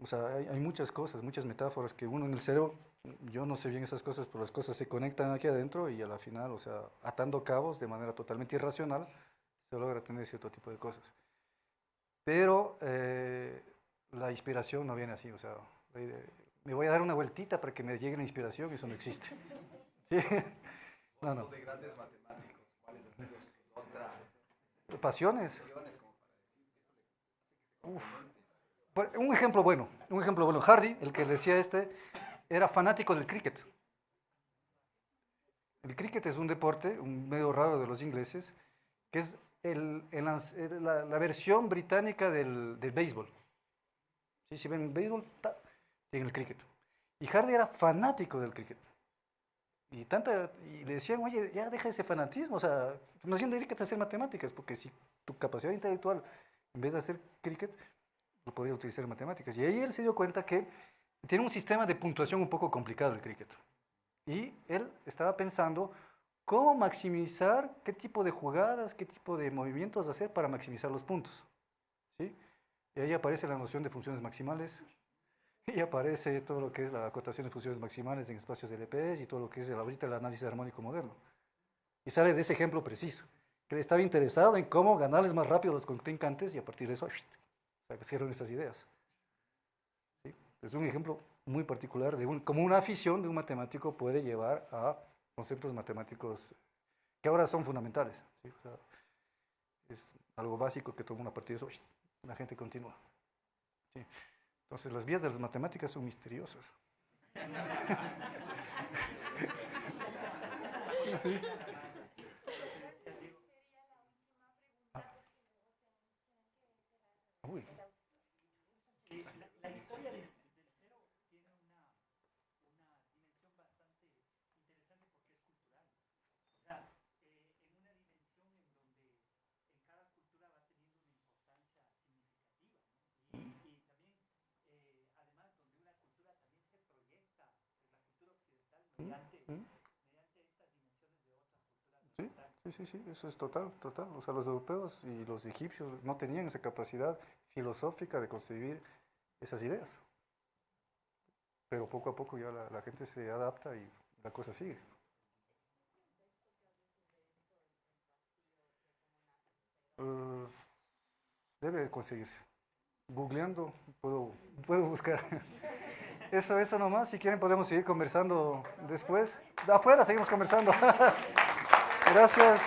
B: O sea, hay, hay muchas cosas, muchas metáforas que uno en el cerebro, yo no sé bien esas cosas, pero las cosas se conectan aquí adentro y a la final, o sea, atando cabos de manera totalmente irracional, se logra tener cierto tipo de cosas. Pero eh, la inspiración no viene así, o sea, me voy a dar una vueltita para que me llegue la inspiración, eso no existe. ¿Sí? No, no.
H: De grandes matemáticos, ¿cuáles han sido sus otras
B: Pasiones.
H: como para decir eso le
B: Uf. Un ejemplo bueno, un ejemplo bueno. Hardy, el que decía este, era fanático del cricket. El cricket es un deporte, un medio raro de los ingleses, que es el- el el- la, la versión británica del, del béisbol. ¿Sí? Si ven béisbol, ta, el cricket. Y Hardy era fanático del cricket. Y, tanta, y le decían, oye, ya deja ese fanatismo, o sea, más bien dedícate a hacer matemáticas, porque si tu capacidad intelectual, en vez de hacer cricket, lo podría utilizar en matemáticas. Y ahí él se dio cuenta que tiene un sistema de puntuación un poco complicado el cricket. Y él estaba pensando cómo maximizar, qué tipo de jugadas, qué tipo de movimientos hacer para maximizar los puntos. ¿sí? Y ahí aparece la noción de funciones maximales, y aparece todo lo que es la acotación de funciones maximales en espacios de LPS y todo lo que es el, ahorita el análisis armónico moderno. Y sale de ese ejemplo preciso, que estaba interesado en cómo ganarles más rápido a los contrincantes y a partir de eso sacaron esas ideas. ¿Sí? Es un ejemplo muy particular de un, cómo una afición de un matemático puede llevar a conceptos matemáticos que ahora son fundamentales. ¿sí? O sea, es algo básico que toma una partir de eso, la gente continúa. ¿sí? Entonces las vías de las matemáticas son misteriosas. Sí. Uy.
I: Eh, la, la historia del, del cero tiene una, una dimensión bastante interesante porque es cultural. O sea, eh, en una dimensión en donde en cada cultura va teniendo una importancia significativa. ¿no? Y, y también, eh, además, donde una cultura también se proyecta, pues la cultura occidental, mediante,
B: mm.
I: mediante estas dimensiones de otras culturas
B: Sí, sí, sí, sí, eso es total, total. O sea, los europeos y los egipcios no tenían esa capacidad filosófica de concebir esas ideas. Pero poco a poco ya la, la gente se adapta y la cosa sigue. Eh, debe conseguirse. Googleando puedo, puedo buscar. Eso, eso nomás. Si quieren podemos seguir conversando después. Afuera seguimos conversando. Gracias.